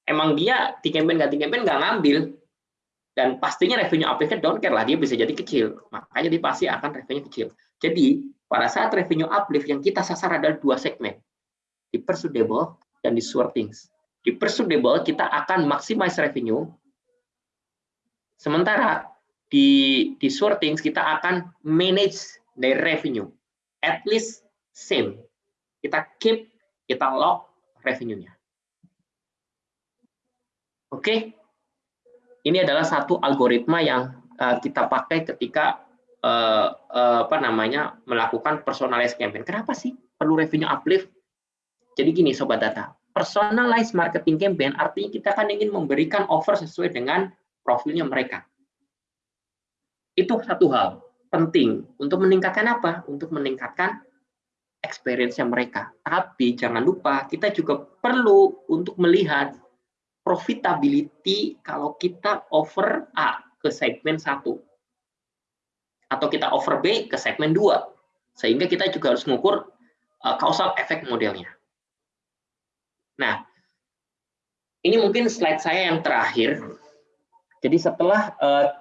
emang dia di campaign nggak di campaign nggak ngambil, dan pastinya revenue uplift-nya don't care lah, dia bisa jadi kecil. Makanya dia pasti akan revenue kecil. Jadi, pada saat revenue uplift yang kita sasar adalah dua segmen, di persuadable dan di things. Di persuadable kita akan maximize revenue, sementara di di things kita akan manage the revenue, at least same. Kita keep, kita lock revenue-nya. Oke, ini adalah satu algoritma yang uh, kita pakai ketika uh, uh, apa namanya melakukan personalized campaign. Kenapa sih perlu revenue uplift? Jadi gini sobat data, personalized marketing campaign artinya kita kan ingin memberikan offer sesuai dengan profilnya mereka. Itu satu hal penting untuk meningkatkan apa? Untuk meningkatkan experience-nya mereka. Tapi jangan lupa kita juga perlu untuk melihat profitability kalau kita offer A ke segmen satu atau kita over B ke segmen 2. Sehingga kita juga harus mengukur uh, causal effect modelnya. Nah, ini mungkin slide saya yang terakhir. Jadi setelah uh,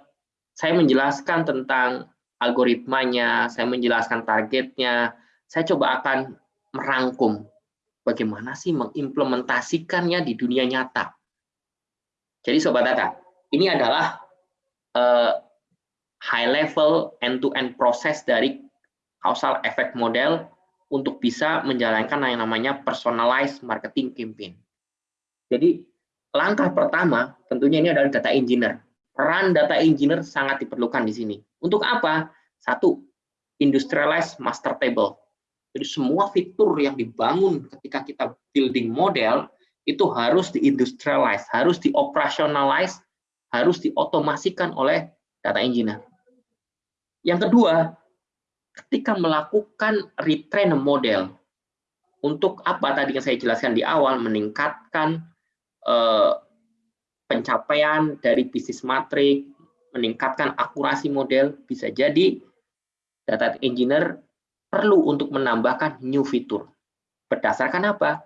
saya menjelaskan tentang algoritmanya, saya menjelaskan targetnya, saya coba akan merangkum bagaimana sih mengimplementasikannya di dunia nyata. Jadi Sobat Data, ini adalah uh, high level end-to-end proses dari causal effect model untuk bisa menjalankan yang namanya personalized marketing campaign. Jadi langkah pertama tentunya ini adalah data engineer. Peran data engineer sangat diperlukan di sini. Untuk apa? Satu, industrialized master table. Jadi semua fitur yang dibangun ketika kita building model itu harus diindustrialize, harus dioperationalize, harus diotomasikan oleh data engineer. Yang kedua, ketika melakukan retrain model, untuk apa tadi yang saya jelaskan di awal, meningkatkan eh, pencapaian dari bisnis matrik, meningkatkan akurasi model, bisa jadi data engineer perlu untuk menambahkan new fitur. Berdasarkan apa?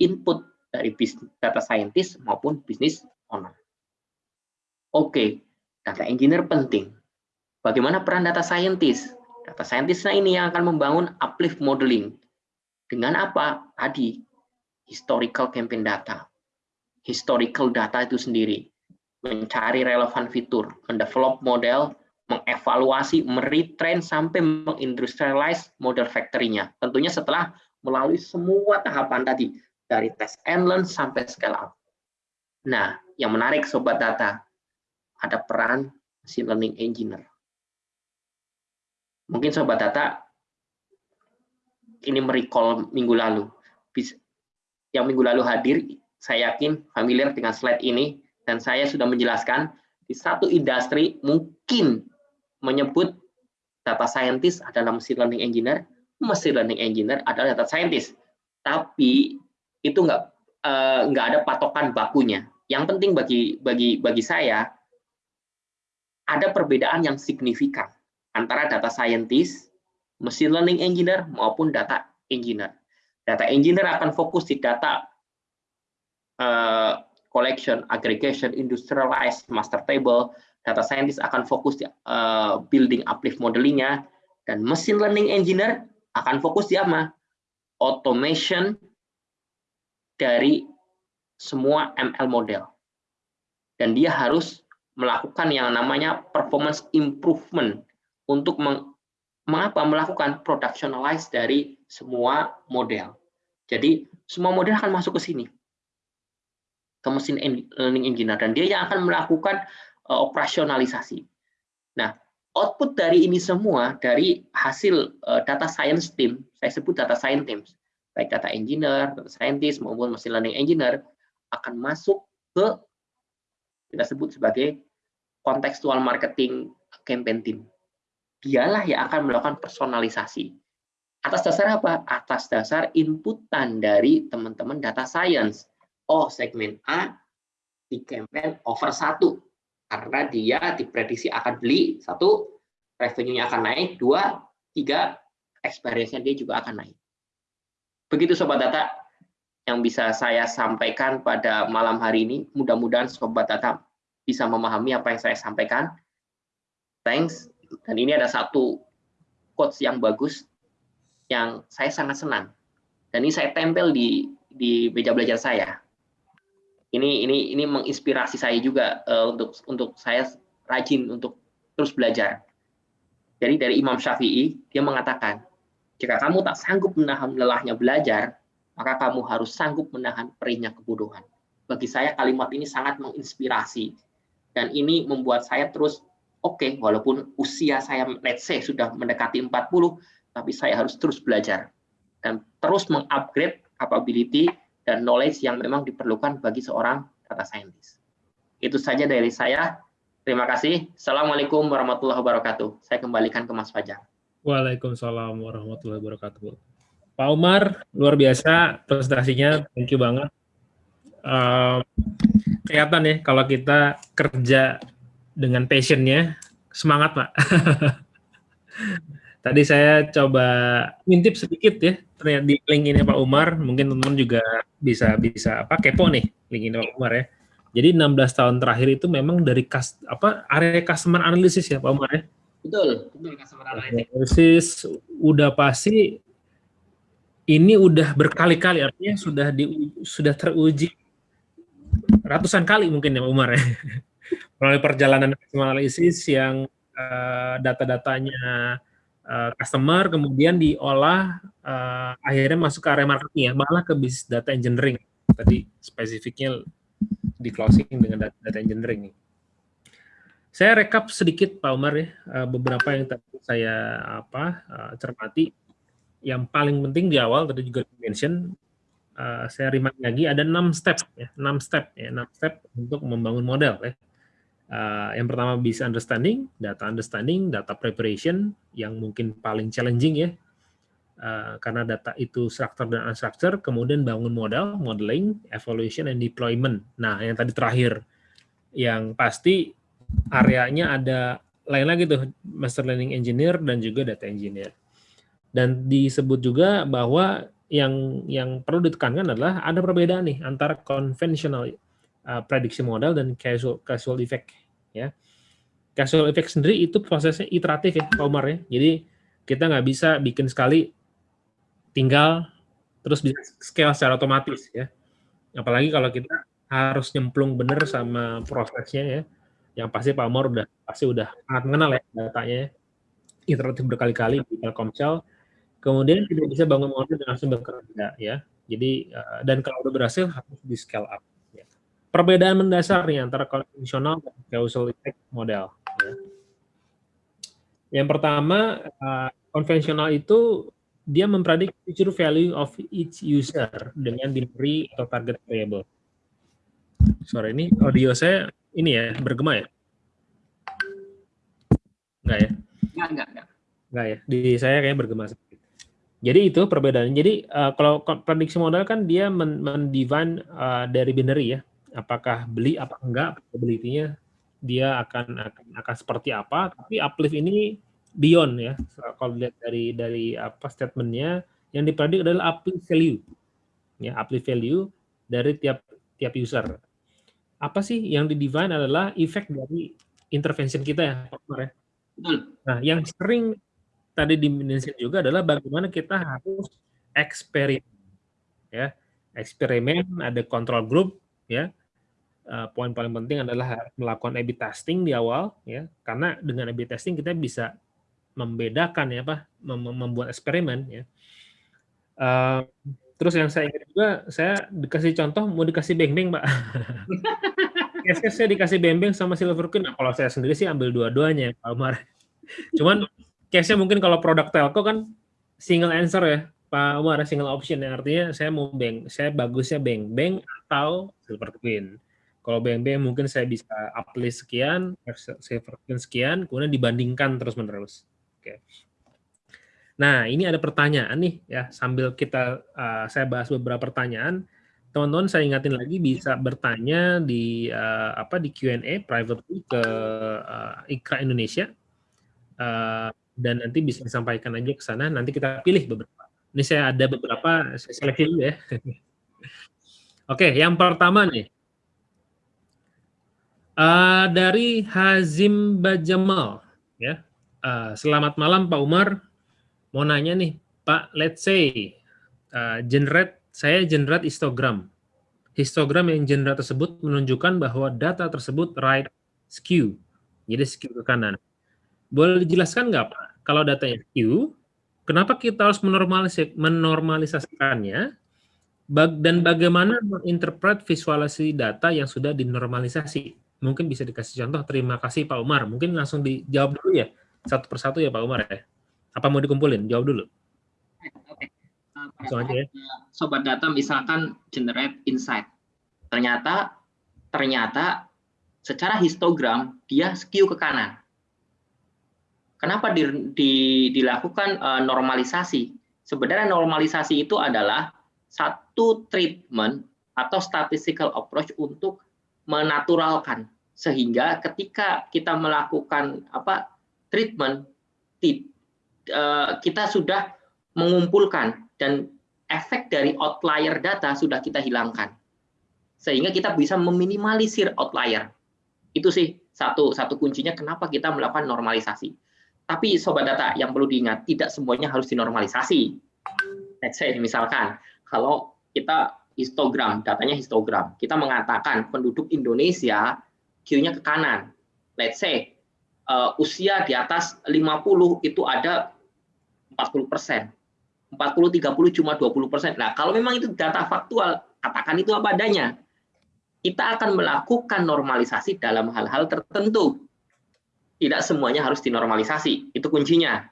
Input dari data scientist maupun business owner. Oke, data engineer penting. Bagaimana peran data scientist? Data scientist ini yang akan membangun uplift modeling. Dengan apa? Tadi, historical campaign data. Historical data itu sendiri. Mencari relevan fitur, mendevelop model, mengevaluasi, meretrain, sampai mengindustrialize model factory-nya. Tentunya setelah melalui semua tahapan tadi, dari test and learn sampai scale up. Nah, yang menarik Sobat Data, ada peran machine learning engineer. Mungkin Sobat Data ini merecall minggu lalu. Yang minggu lalu hadir, saya yakin familiar dengan slide ini, dan saya sudah menjelaskan di satu industri mungkin menyebut data scientist adalah machine learning engineer, machine learning engineer adalah data scientist. Tapi itu nggak uh, nggak ada patokan bakunya. Yang penting bagi bagi bagi saya ada perbedaan yang signifikan antara data scientist, machine learning engineer, maupun data engineer. Data engineer akan fokus di data uh, collection, aggregation, industrialized, master table. Data scientist akan fokus di uh, building uplift modelingnya, dan machine learning engineer akan fokus di apa? Automation dari semua ML model. Dan dia harus melakukan yang namanya performance improvement untuk meng, mengapa melakukan productionalize dari semua model. Jadi semua model akan masuk ke sini ke mesin learning engineer dan dia yang akan melakukan uh, operasionalisasi. Nah, output dari ini semua dari hasil uh, data science team, saya sebut data science teams, baik data engineer, data scientist maupun machine learning engineer akan masuk ke kita sebut sebagai kontekstual marketing campaign team dialah yang akan melakukan personalisasi. Atas dasar apa? Atas dasar inputan dari teman-teman data science. Oh, segmen A di campaign over satu karena dia diprediksi akan beli satu, revenue-nya akan naik, dua, tiga, experience-nya dia juga akan naik. Begitu Sobat Data yang bisa saya sampaikan pada malam hari ini. Mudah-mudahan Sobat Data bisa memahami apa yang saya sampaikan. Thanks. Dan ini ada satu quotes yang bagus yang saya sangat senang. Dan ini saya tempel di di meja belajar saya. Ini ini ini menginspirasi saya juga uh, untuk untuk saya rajin untuk terus belajar. Jadi dari Imam Syafi'i dia mengatakan, jika kamu tak sanggup menahan lelahnya belajar, maka kamu harus sanggup menahan perihnya kebodohan. Bagi saya kalimat ini sangat menginspirasi dan ini membuat saya terus oke, okay, walaupun usia saya let's say sudah mendekati 40, tapi saya harus terus belajar dan terus mengupgrade capability dan knowledge yang memang diperlukan bagi seorang data scientist. Itu saja dari saya. Terima kasih. Assalamualaikum warahmatullahi wabarakatuh. Saya kembalikan ke Mas Fajar. Waalaikumsalam warahmatullahi wabarakatuh. Pak Umar, luar biasa presentasinya. Thank you banget. Uh, kelihatan ya kalau kita kerja dengan passionnya, semangat Pak. *laughs* Tadi saya coba ngintip sedikit ya, ternyata di link ini Pak Umar, mungkin teman-teman juga bisa bisa apa kepo nih link ini Pak Umar ya. Jadi 16 tahun terakhir itu memang dari kas, apa area customer analysis ya Pak Umar ya. Betul, betul customer analysis. udah pasti ini udah berkali-kali artinya sudah di sudah teruji ratusan kali mungkin ya Umar ya. *laughs* Melalui perjalanan analisis yang uh, data-datanya uh, customer kemudian diolah uh, akhirnya masuk ke area marketing ya. Malah ke bisnis data engineering. Tadi spesifiknya di closing dengan data, data engineering saya rekap sedikit Pak Umar ya beberapa yang tadi saya apa cermati. Yang paling penting di awal tadi juga mention uh, saya remind lagi ada enam step ya. Enam step ya. Enam step untuk membangun model ya. Uh, yang pertama bisa understanding, data understanding, data preparation yang mungkin paling challenging ya, uh, karena data itu structure dan unstructure, kemudian bangun model, modeling, evaluation, and deployment. Nah, yang tadi terakhir, yang pasti areanya ada lain lagi tuh, master learning engineer dan juga data engineer. Dan disebut juga bahwa yang yang perlu ditekankan adalah ada perbedaan nih antara conventional uh, prediction model dan casual casual effect ya. Casual effect sendiri itu prosesnya iteratif ya, Pak Umar ya. Jadi kita nggak bisa bikin sekali tinggal terus bisa scale secara otomatis ya. Apalagi kalau kita harus nyemplung bener sama prosesnya ya. Yang pasti Pak Umar udah pasti udah sangat mengenal ya datanya. Ya. Iteratif berkali-kali di Telkomsel. Kemudian tidak bisa bangun model dan langsung bekerja ya. Jadi uh, dan kalau udah berhasil harus di scale up perbedaan mendasar nih antara konvensional dan causal effect model. Ya. Yang pertama, uh, konvensional itu dia memprediksi future value of each user dengan diberi atau target variable. Sorry, ini audio saya ini ya, bergema ya? Enggak ya? Enggak, enggak, enggak. Enggak ya, di saya kayaknya bergema sedikit. Jadi itu perbedaan. Jadi uh, kalau prediksi modal kan dia mendefine uh, dari binary ya, apakah beli apa enggak probability-nya dia akan akan akan seperti apa tapi uplift ini beyond ya kalau lihat dari dari apa statementnya yang dipredik adalah uplift value ya uplift value dari tiap tiap user apa sih yang di define adalah efek dari intervention kita ya ya? Nah yang sering tadi dimention juga adalah bagaimana kita harus eksperimen ya eksperimen ada control group ya. Uh, poin paling penting adalah melakukan A/B testing di awal ya. Karena dengan A/B testing kita bisa membedakan ya apa mem membuat eksperimen ya. Uh, terus yang saya ingat juga saya dikasih contoh mau dikasih beng-beng pak *laughs* case saya dikasih beng-beng sama silver queen nah, kalau saya sendiri sih ambil dua-duanya Pak Umar *laughs* cuman case-nya mungkin kalau produk telco kan single answer ya Pak Umar single option yang artinya saya mau beng saya bagusnya beng-beng atau silver queen kalau BNB mungkin saya bisa uplist sekian, saya sekian, kemudian dibandingkan terus-menerus. Oke. Nah, ini ada pertanyaan nih ya, sambil kita uh, saya bahas beberapa pertanyaan. Teman-teman saya ingatin lagi bisa bertanya di uh, apa di Q&A private ke uh, Ikra Indonesia. Uh, dan nanti bisa disampaikan aja ke sana, nanti kita pilih beberapa. Ini saya ada beberapa, saya seleksi dulu ya. *laughs* Oke, yang pertama nih, Uh, dari Hazim Bajamal, ya. Uh, selamat malam Pak Umar. Mau nanya nih, Pak, let's say uh, generate saya generate histogram. Histogram yang generate tersebut menunjukkan bahwa data tersebut right skew. Jadi skew ke kanan. Boleh dijelaskan nggak Pak, kalau datanya skew, kenapa kita harus menormalis menormalisasikannya dan bagaimana menginterpret visualisasi data yang sudah dinormalisasi? mungkin bisa dikasih contoh. Terima kasih Pak Umar. Mungkin langsung dijawab dulu ya, satu persatu ya Pak Umar ya. Apa mau dikumpulin? Jawab dulu. Oke. Langsung aja ya. Sobat data misalkan generate insight. Ternyata ternyata secara histogram dia skew ke kanan. Kenapa di, di, dilakukan uh, normalisasi? Sebenarnya normalisasi itu adalah satu treatment atau statistical approach untuk menaturalkan sehingga ketika kita melakukan apa treatment eh, kita sudah mengumpulkan dan efek dari outlier data sudah kita hilangkan sehingga kita bisa meminimalisir outlier itu sih satu satu kuncinya kenapa kita melakukan normalisasi tapi sobat data yang perlu diingat tidak semuanya harus dinormalisasi let's say misalkan kalau kita histogram, datanya histogram. Kita mengatakan penduduk Indonesia Q-nya ke kanan. Let's say uh, usia di atas 50 itu ada 40 persen. 40 30 cuma 20 persen. Nah kalau memang itu data faktual, katakan itu apa adanya. Kita akan melakukan normalisasi dalam hal-hal tertentu. Tidak semuanya harus dinormalisasi. Itu kuncinya.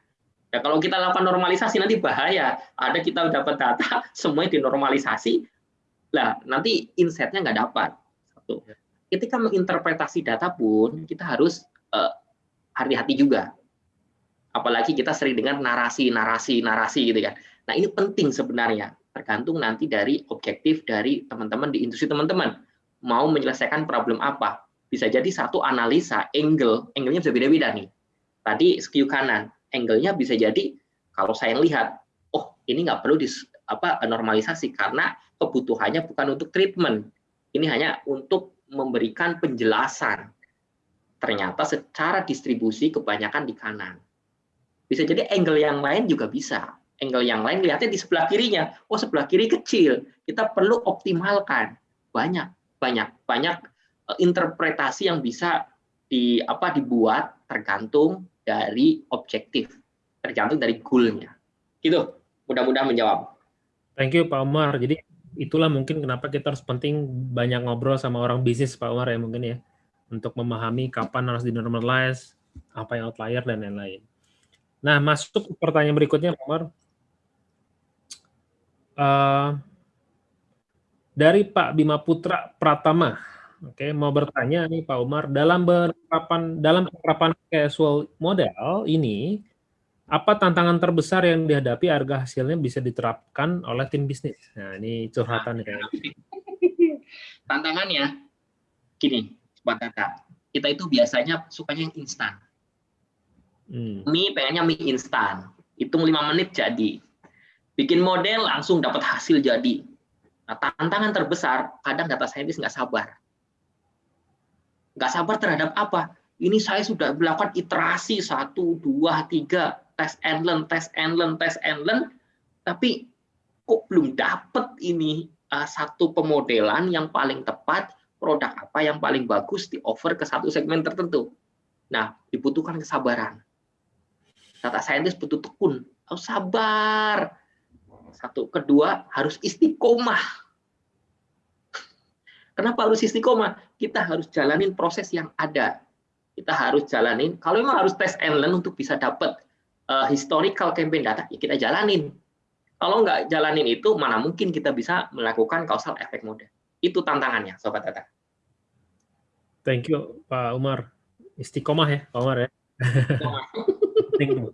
Ya, kalau kita lakukan normalisasi nanti bahaya. Ada kita dapat data *laughs* semuanya dinormalisasi, lah nanti insight-nya nggak dapat. Satu. Ya. ketika menginterpretasi data pun kita harus eh, hati-hati uh, juga. Apalagi kita sering dengar narasi, narasi, narasi gitu kan. Nah ini penting sebenarnya, tergantung nanti dari objektif dari teman-teman di industri teman-teman mau menyelesaikan problem apa. Bisa jadi satu analisa angle, angle-nya bisa beda-beda nih. Tadi skew kanan, angle-nya bisa jadi kalau saya lihat, oh ini nggak perlu di apa normalisasi karena kebutuhannya bukan untuk treatment. Ini hanya untuk memberikan penjelasan. Ternyata secara distribusi kebanyakan di kanan. Bisa jadi angle yang lain juga bisa. Angle yang lain lihatnya di sebelah kirinya. Oh, sebelah kiri kecil. Kita perlu optimalkan. Banyak, banyak, banyak eh, interpretasi yang bisa di apa dibuat tergantung dari objektif, tergantung dari goalnya. Gitu. Mudah-mudahan menjawab. Thank you Pak Umar. Jadi itulah mungkin kenapa kita harus penting banyak ngobrol sama orang bisnis Pak Umar ya mungkin ya untuk memahami kapan harus dinormalize, apa yang outlier dan lain-lain. Nah, masuk pertanyaan berikutnya, Pak Umar. Uh, dari Pak Bima Putra Pratama, oke, okay, mau bertanya nih Pak Umar, dalam penerapan dalam penerapan casual model ini, apa tantangan terbesar yang dihadapi harga hasilnya bisa diterapkan oleh tim bisnis? Nah, ini curhatan kayaknya. Tantangannya, gini, Sobat Data, kita itu biasanya sukanya yang instan Hmm. Mie pengennya mie instan. Hitung 5 menit jadi. Bikin model langsung dapat hasil jadi. Nah, tantangan terbesar, kadang data scientist nggak sabar. Nggak sabar terhadap apa? Ini saya sudah melakukan iterasi satu, dua, tiga, tes and learn, tes and learn, tes and learn, tapi kok belum dapat ini uh, satu pemodelan yang paling tepat, produk apa yang paling bagus di offer ke satu segmen tertentu. Nah, dibutuhkan kesabaran data scientist butuh tekun, harus sabar. Satu, kedua harus istiqomah. Kenapa harus istiqomah? Kita harus jalanin proses yang ada. Kita harus jalanin. Kalau memang harus tes and learn untuk bisa dapat uh, historical campaign data, ya kita jalanin. Kalau nggak jalanin itu, mana mungkin kita bisa melakukan causal effect model. Itu tantangannya, Sobat Data. Thank you, Pak Umar. Istiqomah ya, Pak Umar ya. *laughs* penting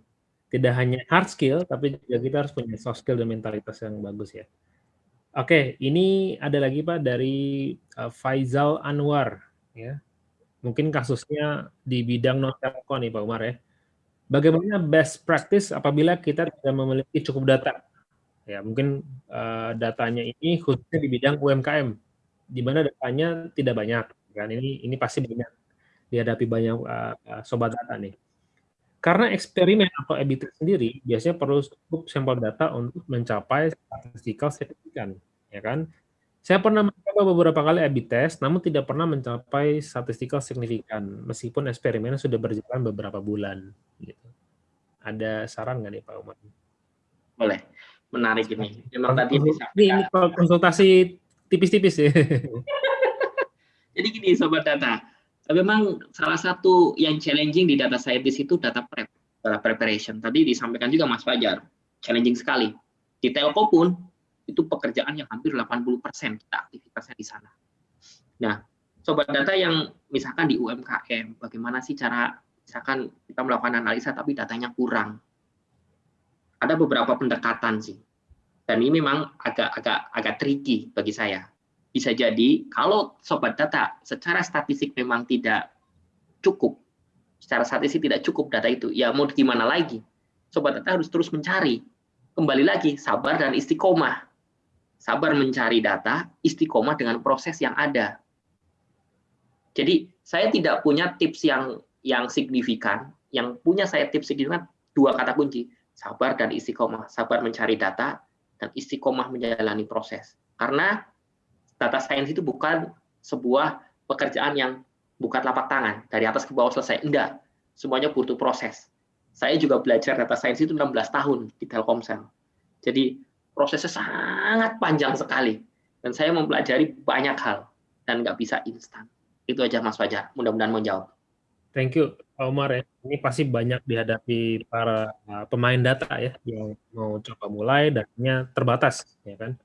tidak hanya hard skill tapi juga kita harus punya soft skill dan mentalitas yang bagus ya. Oke, ini ada lagi Pak dari uh, Faizal Anwar ya. Mungkin kasusnya di bidang non telco nih Pak Umar ya. Bagaimana best practice apabila kita tidak memiliki cukup data? Ya, mungkin uh, datanya ini khususnya di bidang UMKM di mana datanya tidak banyak kan. Ini ini pasti banyak dihadapi banyak uh, sobat data nih. Karena eksperimen atau test sendiri biasanya perlu cukup sampel data untuk mencapai statistical signifikan, ya kan? Saya pernah mencoba beberapa kali A/B test, namun tidak pernah mencapai statistical signifikan, meskipun eksperimennya sudah berjalan beberapa bulan. Gitu. Ada saran nggak nih Pak Umar? Boleh, menarik ini. Memang tadi ini, ini konsultasi tipis-tipis ya. *laughs* Jadi gini Sobat Data, memang salah satu yang challenging di data scientist itu data prep, data preparation. Tadi disampaikan juga Mas Fajar, challenging sekali. Di telco pun itu pekerjaan yang hampir 80% kita aktivitasnya di sana. Nah, sobat data yang misalkan di UMKM, bagaimana sih cara misalkan kita melakukan analisa tapi datanya kurang. Ada beberapa pendekatan sih. Dan ini memang agak agak agak tricky bagi saya bisa jadi kalau sobat data secara statistik memang tidak cukup, secara statistik tidak cukup data itu, ya mau gimana lagi? Sobat data harus terus mencari. Kembali lagi, sabar dan istiqomah. Sabar mencari data, istiqomah dengan proses yang ada. Jadi saya tidak punya tips yang yang signifikan. Yang punya saya tips signifikan dua kata kunci, sabar dan istiqomah. Sabar mencari data dan istiqomah menjalani proses. Karena data science itu bukan sebuah pekerjaan yang buka telapak tangan dari atas ke bawah selesai. Enggak, semuanya butuh proses. Saya juga belajar data science itu 16 tahun di Telkomsel. Jadi prosesnya sangat panjang sekali dan saya mempelajari banyak hal dan nggak bisa instan. Itu aja Mas Fajar. Mudah-mudahan menjawab. Thank you, Pak Umar ya. Ini pasti banyak dihadapi para uh, pemain data ya yang mau coba mulai dananya terbatas, ya kan?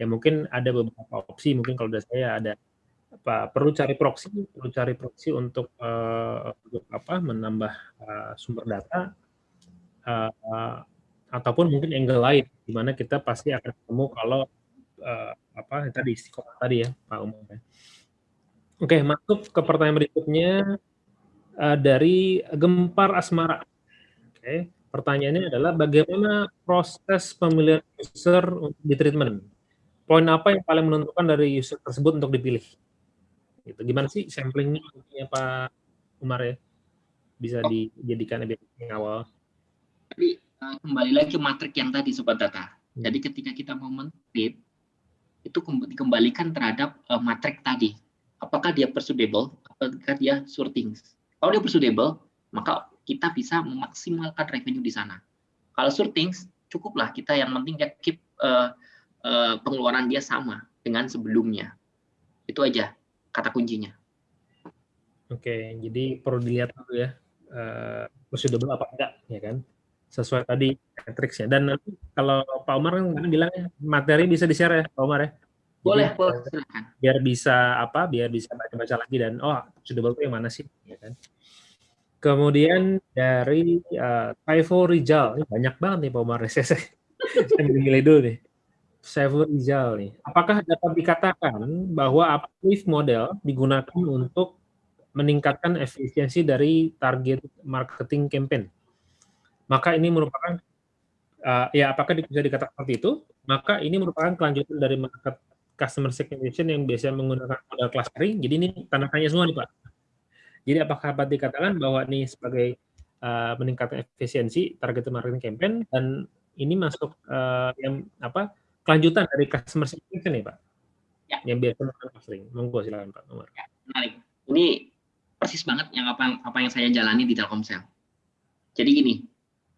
Ya mungkin ada beberapa opsi mungkin kalau dari saya ada apa perlu cari proxy, perlu cari proxy untuk, uh, apa menambah uh, sumber data uh, ataupun mungkin angle lain di mana kita pasti akan ketemu kalau uh, apa tadi istiqomah tadi ya Pak Umar. Ya. Oke, masuk ke pertanyaan berikutnya uh, dari Gempar Asmara. Oke, pertanyaannya adalah bagaimana proses pemilihan user untuk di treatment? Poin apa yang paling menentukan dari user tersebut untuk dipilih? Gitu. Gimana sih samplingnya Pak Umar ya? Bisa oh. dijadikan yang awal. Jadi uh, kembali lagi ke matrik yang tadi sobat data. Hmm. Jadi ketika kita mau mentreat itu dikembalikan terhadap uh, matrik tadi. Apakah dia persuadable? Apakah dia sorting? Kalau dia persuadable, maka kita bisa memaksimalkan revenue di sana. Kalau sorting, cukuplah kita yang penting keep uh, uh, pengeluaran dia sama dengan sebelumnya. Itu aja kata kuncinya. Oke, jadi perlu dilihat dulu ya, uh, proceedable apa enggak, ya kan? Sesuai tadi matriksnya. Dan nanti kalau Pak Umar kan bilang materi bisa di-share ya, Pak Umar ya? Boleh, boleh, silakan. Biar bisa apa, biar bisa baca-baca lagi dan, oh proceedable itu yang mana sih, ya kan? Kemudian dari uh, Taivo Rijal, ini banyak banget nih Pak Umar, *laughs* saya, saya milih dulu nih. Saiful Rizal nih. Apakah dapat dikatakan bahwa uplift model digunakan untuk meningkatkan efisiensi dari target marketing campaign? Maka ini merupakan uh, ya apakah bisa dikatakan seperti itu? Maka ini merupakan kelanjutan dari market customer segmentation yang biasanya menggunakan model clustering. Jadi ini tanda tanya semua nih Pak. Jadi apakah dapat dikatakan bahwa ini sebagai uh, meningkatkan efisiensi target marketing campaign dan ini masuk uh, yang apa kelanjutan dari customer segmentation nih Pak? Ya. Yang biasa melakukan sering. Monggo silakan Pak Umar. Ya, menarik. Ini persis banget yang apa, apa yang saya jalani di Telkomsel. Jadi gini,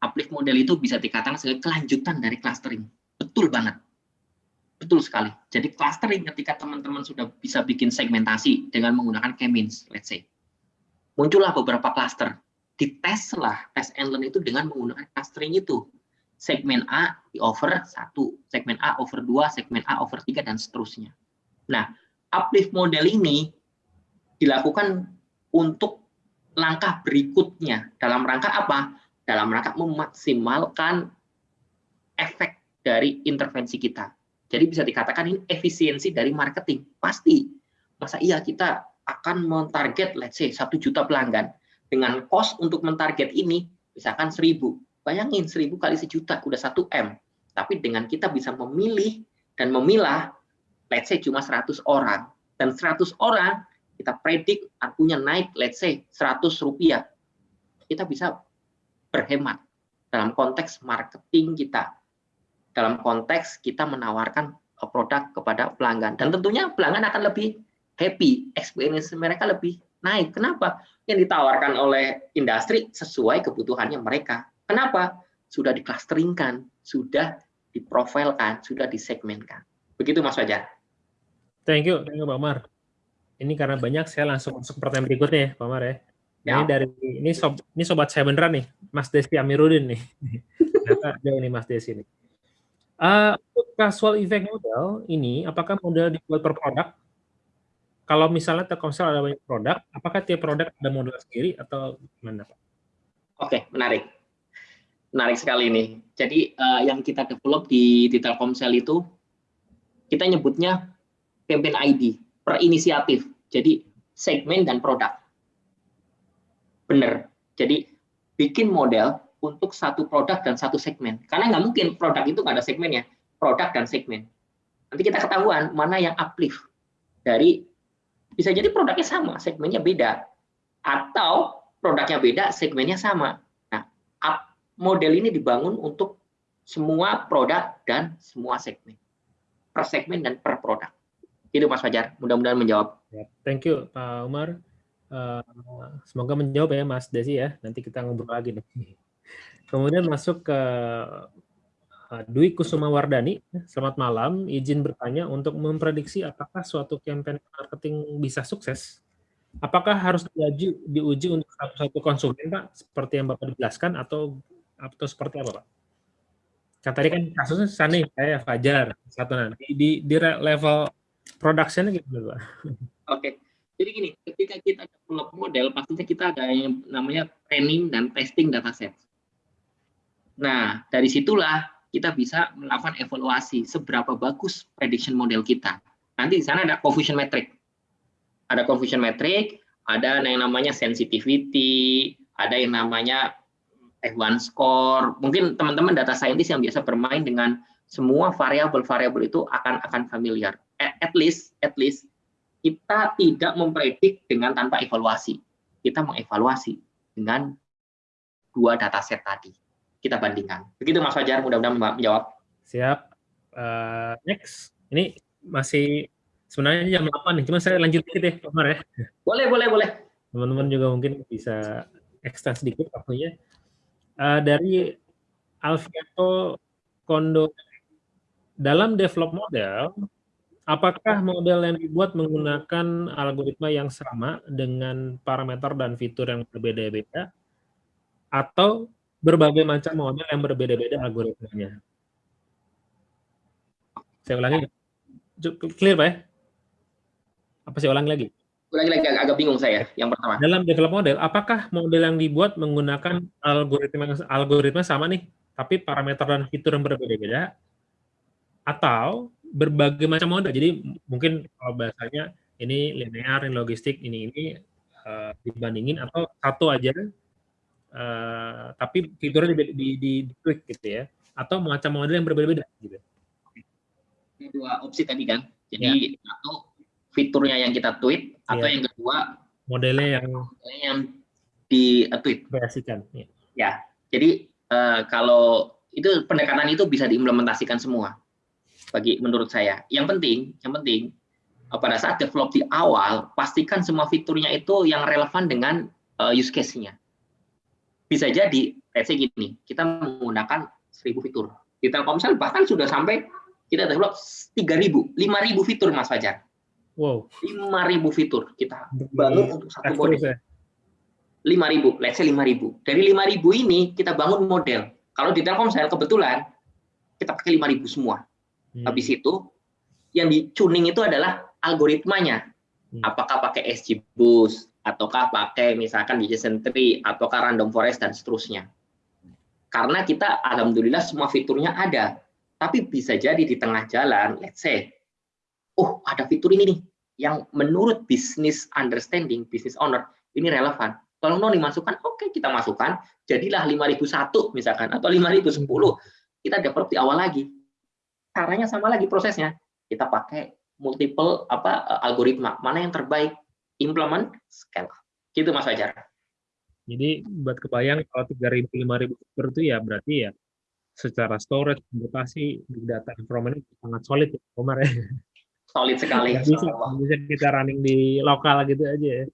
uplift model itu bisa dikatakan sebagai kelanjutan dari clustering. Betul banget. Betul sekali. Jadi clustering ketika teman-teman sudah bisa bikin segmentasi dengan menggunakan K-means, let's say. Muncullah beberapa cluster. Dites lah tes and learn itu dengan menggunakan clustering itu segmen A di over 1, segmen A over 2, segmen A over 3, dan seterusnya. Nah, uplift model ini dilakukan untuk langkah berikutnya. Dalam rangka apa? Dalam rangka memaksimalkan efek dari intervensi kita. Jadi bisa dikatakan ini efisiensi dari marketing. Pasti. Masa iya kita akan mentarget, let's say, 1 juta pelanggan. Dengan cost untuk mentarget ini, misalkan 1000 Bayangin seribu kali sejuta udah satu M. Tapi dengan kita bisa memilih dan memilah, let's say cuma 100 orang. Dan 100 orang kita predik artinya naik let's say 100 rupiah. Kita bisa berhemat dalam konteks marketing kita. Dalam konteks kita menawarkan produk kepada pelanggan. Dan tentunya pelanggan akan lebih happy, experience mereka lebih naik. Kenapa? Yang ditawarkan oleh industri sesuai kebutuhannya mereka. Kenapa? Sudah diklasteringkan, sudah diprofilkan, sudah disegmenkan. Begitu Mas Fajar. Thank you, thank you Pak Mar. Ini karena banyak saya langsung masuk pertanyaan berikutnya ya Pak Mar ya. ya. Ini dari ini sob, ini sobat saya beneran nih, Mas Desi Amiruddin nih. Ternyata ada ini Mas Desi nih. Uh, untuk casual effect model ini, apakah model dibuat per produk? Kalau misalnya Telkomsel ada banyak produk, apakah tiap produk ada model sendiri atau gimana Pak? Oke, menarik menarik sekali ini. Jadi uh, yang kita develop di, di Telkomsel itu kita nyebutnya campaign ID per inisiatif. Jadi segmen dan produk. Benar. Jadi bikin model untuk satu produk dan satu segmen. Karena nggak mungkin produk itu nggak ada segmennya. Produk dan segmen. Nanti kita ketahuan mana yang uplift dari bisa jadi produknya sama, segmennya beda. Atau produknya beda, segmennya sama. Nah, up model ini dibangun untuk semua produk dan semua segmen. Per segmen dan per produk. Itu Mas Fajar, mudah-mudahan menjawab. Ya, thank you Pak Umar. Uh, semoga menjawab ya Mas Desi ya. Nanti kita ngobrol lagi nih. *laughs* Kemudian masuk ke uh, Dwi Kusuma Wardani. Selamat malam, izin bertanya untuk memprediksi apakah suatu campaign marketing bisa sukses apakah harus diuji, diuji untuk satu-satu konsumen Pak, seperti yang Bapak jelaskan, atau atau seperti apa Pak? Kan tadi kan kasusnya sana saya Fajar satu nanti di, di level Production-nya gitu, Pak. Oke. Jadi gini, ketika kita develop model, pastinya kita ada yang namanya training dan testing dataset. Nah, dari situlah kita bisa melakukan evaluasi seberapa bagus prediction model kita. Nanti di sana ada confusion metric. Ada confusion metric, ada yang namanya sensitivity, ada yang namanya F1 score. Mungkin teman-teman data scientist yang biasa bermain dengan semua variabel-variabel itu akan akan familiar. At least, at least kita tidak mempredik dengan tanpa evaluasi. Kita mengevaluasi dengan dua dataset tadi. Kita bandingkan. Begitu Mas Fajar, mudah-mudahan menjawab. Siap. Uh, next. Ini masih sebenarnya jam 8 nih, cuma saya lanjut dikit deh, Omar ya. Boleh, boleh, boleh. Teman-teman juga mungkin bisa extend sedikit waktunya. Uh, dari Alfiato Kondo, dalam develop model, Apakah model yang dibuat menggunakan algoritma yang sama dengan parameter dan fitur yang berbeda-beda atau berbagai macam model yang berbeda-beda algoritmanya? Saya ulangi. Clear, Pak ya? Apa saya ulangi lagi? Ulangi lagi, agak bingung saya yang pertama. Dalam develop model, apakah model yang dibuat menggunakan algoritma algoritma sama nih, tapi parameter dan fitur yang berbeda-beda atau berbagai macam model. Jadi mungkin kalau bahasanya ini linear, ini logistik, ini ini uh, dibandingin atau satu aja, uh, tapi fiturnya di, di, di, di tweak gitu ya, atau macam model yang berbeda-beda gitu. Dua opsi tadi kan. Jadi ya. satu fiturnya yang kita tweet atau ya. yang kedua modelnya yang yang di uh, tweet. Kreasikan. Ya. ya. Jadi uh, kalau itu pendekatan itu bisa diimplementasikan semua bagi menurut saya. Yang penting, yang penting eh, pada saat develop di awal pastikan semua fiturnya itu yang relevan dengan uh, use case-nya. Bisa jadi, let's say gini, kita menggunakan 1000 fitur. Di Telkomsel bahkan sudah sampai kita develop 3000, 5000 fitur Mas Fajar. Wow. 5000 fitur kita bangun untuk satu model. Ya? 5000, let's say 5000. Dari 5000 ini kita bangun model. Kalau di Telkomsel kebetulan kita pakai 5000 semua Hmm. Habis itu yang dicuning itu adalah algoritmanya. Hmm. Apakah pakai SGBoost ataukah pakai misalkan Bayesian tree ataukah random forest dan seterusnya. Karena kita alhamdulillah semua fiturnya ada. Tapi bisa jadi di tengah jalan, let's say, oh ada fitur ini nih yang menurut business understanding, business owner, ini relevan. Tolong dong dimasukkan, oke kita masukkan, jadilah 5001 misalkan, atau 5010, kita develop di awal lagi caranya sama lagi prosesnya. Kita pakai multiple apa eh, algoritma. Mana yang terbaik? Implement, scale. Gitu Mas Fajar. Jadi buat kebayang kalau 3000 5000 super itu ya berarti ya secara storage, komputasi, data information sangat solid ya, Omar ya. Solid sekali. bisa, bisa kita running di lokal gitu aja ya.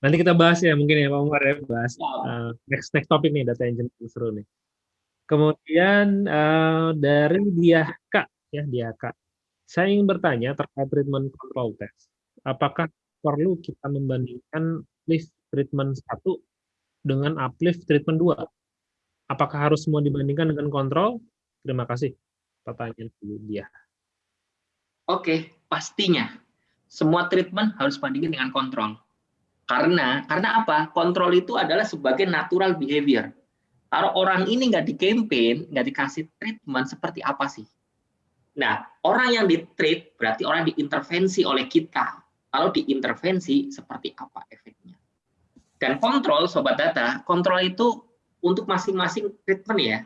Nanti kita bahas ya mungkin ya Pak Umar ya bahas uh, next next topik nih data engine seru nih. Kemudian uh, dari dia kak ya dia kak, saya ingin bertanya terkait treatment control test. Apakah perlu kita membandingkan lift treatment satu dengan uplift treatment 2? Apakah harus semua dibandingkan dengan kontrol? Terima kasih. Pertanyaan dia. Oke, pastinya semua treatment harus bandingin dengan kontrol. Karena karena apa? Kontrol itu adalah sebagai natural behavior kalau orang ini nggak di campaign, nggak dikasih treatment seperti apa sih? Nah, orang yang di treat berarti orang diintervensi oleh kita. Kalau diintervensi, seperti apa efeknya? Dan kontrol, sobat data, kontrol itu untuk masing-masing treatment ya.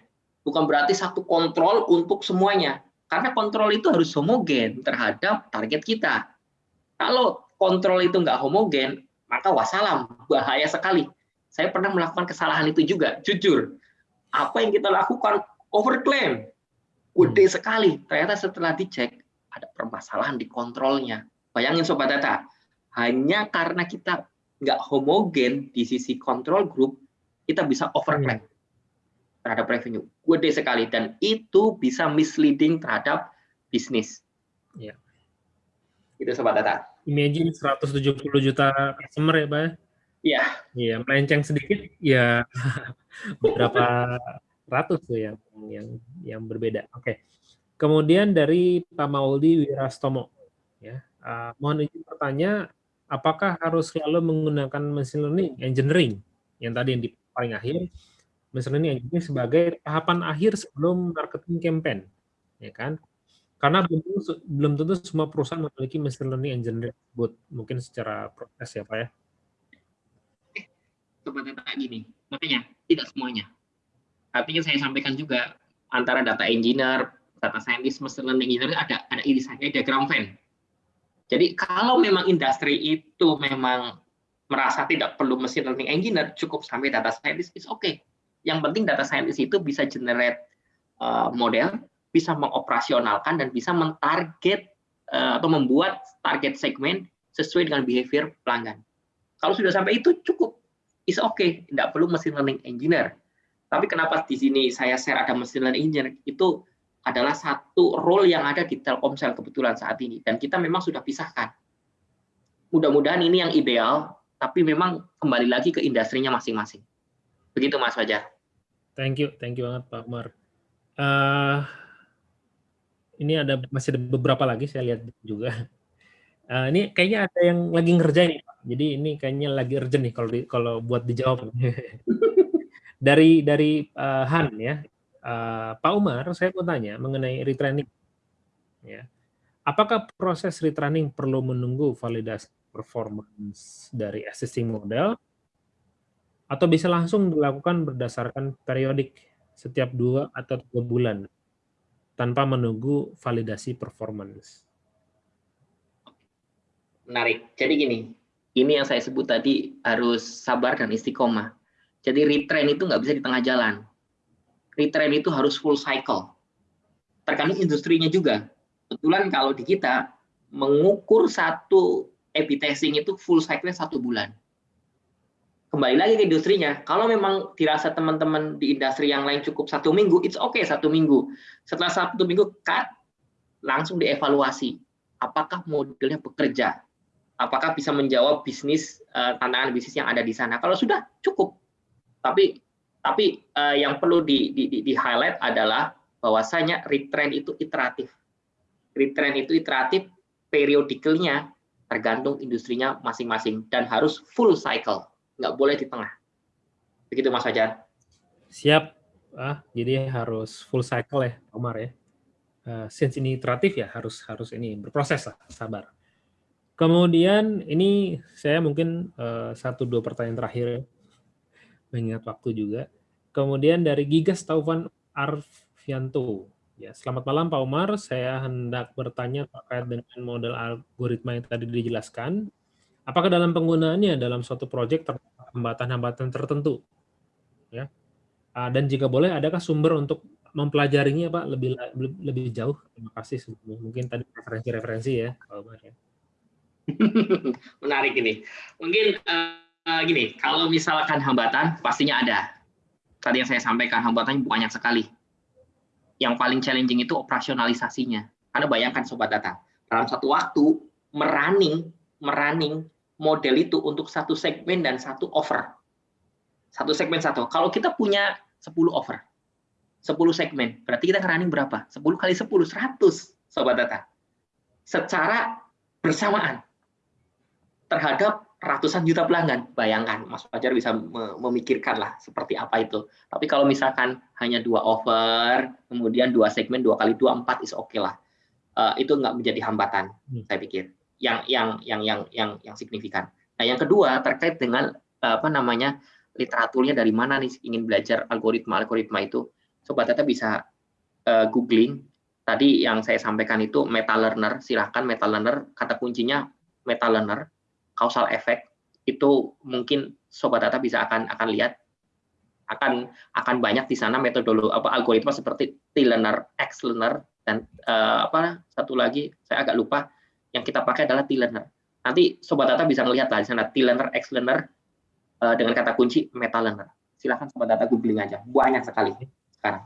Bukan berarti satu kontrol untuk semuanya. Karena kontrol itu harus homogen terhadap target kita. Kalau kontrol itu nggak homogen, maka wassalam, bahaya sekali saya pernah melakukan kesalahan itu juga, jujur. Apa yang kita lakukan overclaim, gede hmm. sekali. Ternyata setelah dicek ada permasalahan di kontrolnya. Bayangin sobat data, hanya karena kita nggak homogen di sisi kontrol group, kita bisa overclaim. Terhadap revenue. Gede sekali dan itu bisa misleading terhadap bisnis. Ya. Itu sobat data. Imagine 170 juta customer ya, Pak. Ya? Iya. Iya, melenceng sedikit ya *laughs* beberapa ratus tuh yang yang yang berbeda. Oke. Kemudian dari Pak Mauldi Wirastomo. Ya, uh, mohon izin bertanya, apakah harus selalu menggunakan machine learning engineering yang tadi yang di paling akhir, learning engineering sebagai tahapan akhir sebelum marketing campaign, ya kan? Karena belum tentu, belum tentu semua perusahaan memiliki machine learning engineering tersebut, mungkin secara proses ya Pak ya. Sobat data gini, makanya tidak semuanya. Artinya saya sampaikan juga antara data engineer, data scientist, machine learning engineer ada ada irisannya diagram Venn. Jadi kalau memang industri itu memang merasa tidak perlu machine learning engineer, cukup sampai data scientist, is okay. Yang penting data scientist itu bisa generate uh, model, bisa mengoperasionalkan dan bisa mentarget uh, atau membuat target segmen sesuai dengan behavior pelanggan. Kalau sudah sampai itu cukup, is okay, tidak perlu machine learning engineer. Tapi kenapa di sini saya share ada machine learning engineer itu adalah satu role yang ada di Telkomsel kebetulan saat ini dan kita memang sudah pisahkan. Mudah-mudahan ini yang ideal, tapi memang kembali lagi ke industrinya masing-masing. Begitu Mas Fajar. Thank you, thank you banget Pak Umar. Uh, ini ada masih ada beberapa lagi saya lihat juga. Uh, ini kayaknya ada yang lagi ngerjain Pak. Jadi ini kayaknya lagi urgent nih kalau di, kalau buat dijawab. *laughs* dari dari uh, Han ya, uh, Pak Umar, saya mau tanya mengenai retraining. Ya. Apakah proses retraining perlu menunggu validasi performance dari existing model atau bisa langsung dilakukan berdasarkan periodik setiap dua atau tiga bulan tanpa menunggu validasi performance? Menarik. Jadi gini, ini yang saya sebut tadi harus sabar dan istiqomah. Jadi retrain itu nggak bisa di tengah jalan retrain itu harus full cycle. Tergantung industrinya juga. Kebetulan kalau di kita mengukur satu A/B itu full cycle satu bulan. Kembali lagi ke industrinya, kalau memang dirasa teman-teman di industri yang lain cukup satu minggu, it's okay satu minggu. Setelah satu minggu cut, langsung dievaluasi. Apakah modelnya bekerja? Apakah bisa menjawab bisnis eh, tantangan bisnis yang ada di sana? Kalau sudah cukup, tapi tapi uh, yang perlu di, di, di, di highlight adalah bahwasanya retrain itu iteratif. Retrain itu iteratif, periodikalnya tergantung industrinya masing-masing dan harus full cycle, nggak boleh di tengah. Begitu Mas Fajar. Siap. Ah, jadi harus full cycle ya, Omar ya. Uh, since ini iteratif ya harus harus ini berproses lah, sabar. Kemudian ini saya mungkin uh, satu dua pertanyaan terakhir ya mengingat waktu juga. Kemudian dari Gigas Taufan Arfianto. Ya, selamat malam Pak Umar, saya hendak bertanya terkait dengan model algoritma yang tadi dijelaskan. Apakah dalam penggunaannya dalam suatu proyek terdapat hambatan-hambatan tertentu? Ya. Ah, dan jika boleh, adakah sumber untuk mempelajarinya Pak lebih lebih jauh? Terima kasih Mungkin tadi referensi-referensi ya, ya. *laughs* Menarik ini. Mungkin uh, gini, kalau misalkan hambatan pastinya ada. Tadi yang saya sampaikan hambatannya banyak sekali. Yang paling challenging itu operasionalisasinya. Karena bayangkan sobat data, dalam satu waktu merunning merunning model itu untuk satu segmen dan satu offer. Satu segmen satu. Kalau kita punya 10 offer, 10 segmen, berarti kita running berapa? 10 kali 10, 100 sobat data. Secara bersamaan terhadap ratusan juta pelanggan. Bayangkan, Mas Fajar bisa memikirkan lah seperti apa itu. Tapi kalau misalkan hanya dua offer, kemudian dua segmen, dua kali dua, empat is oke okay lah. Uh, itu nggak menjadi hambatan, hmm. saya pikir. Yang yang yang yang yang yang signifikan. Nah, yang kedua terkait dengan apa namanya literaturnya dari mana nih ingin belajar algoritma algoritma itu. Sobat Data bisa uh, googling. Tadi yang saya sampaikan itu meta learner. Silahkan meta learner. Kata kuncinya meta learner causal effect itu mungkin sobat data bisa akan akan lihat akan akan banyak di sana metodologi apa algoritma seperti T-learner, X-learner dan uh, apa satu lagi saya agak lupa yang kita pakai adalah T-learner. Nanti sobat data bisa melihat lah di sana T-learner, X-learner uh, dengan kata kunci meta learner. Silahkan sobat data googling aja, banyak sekali sekarang.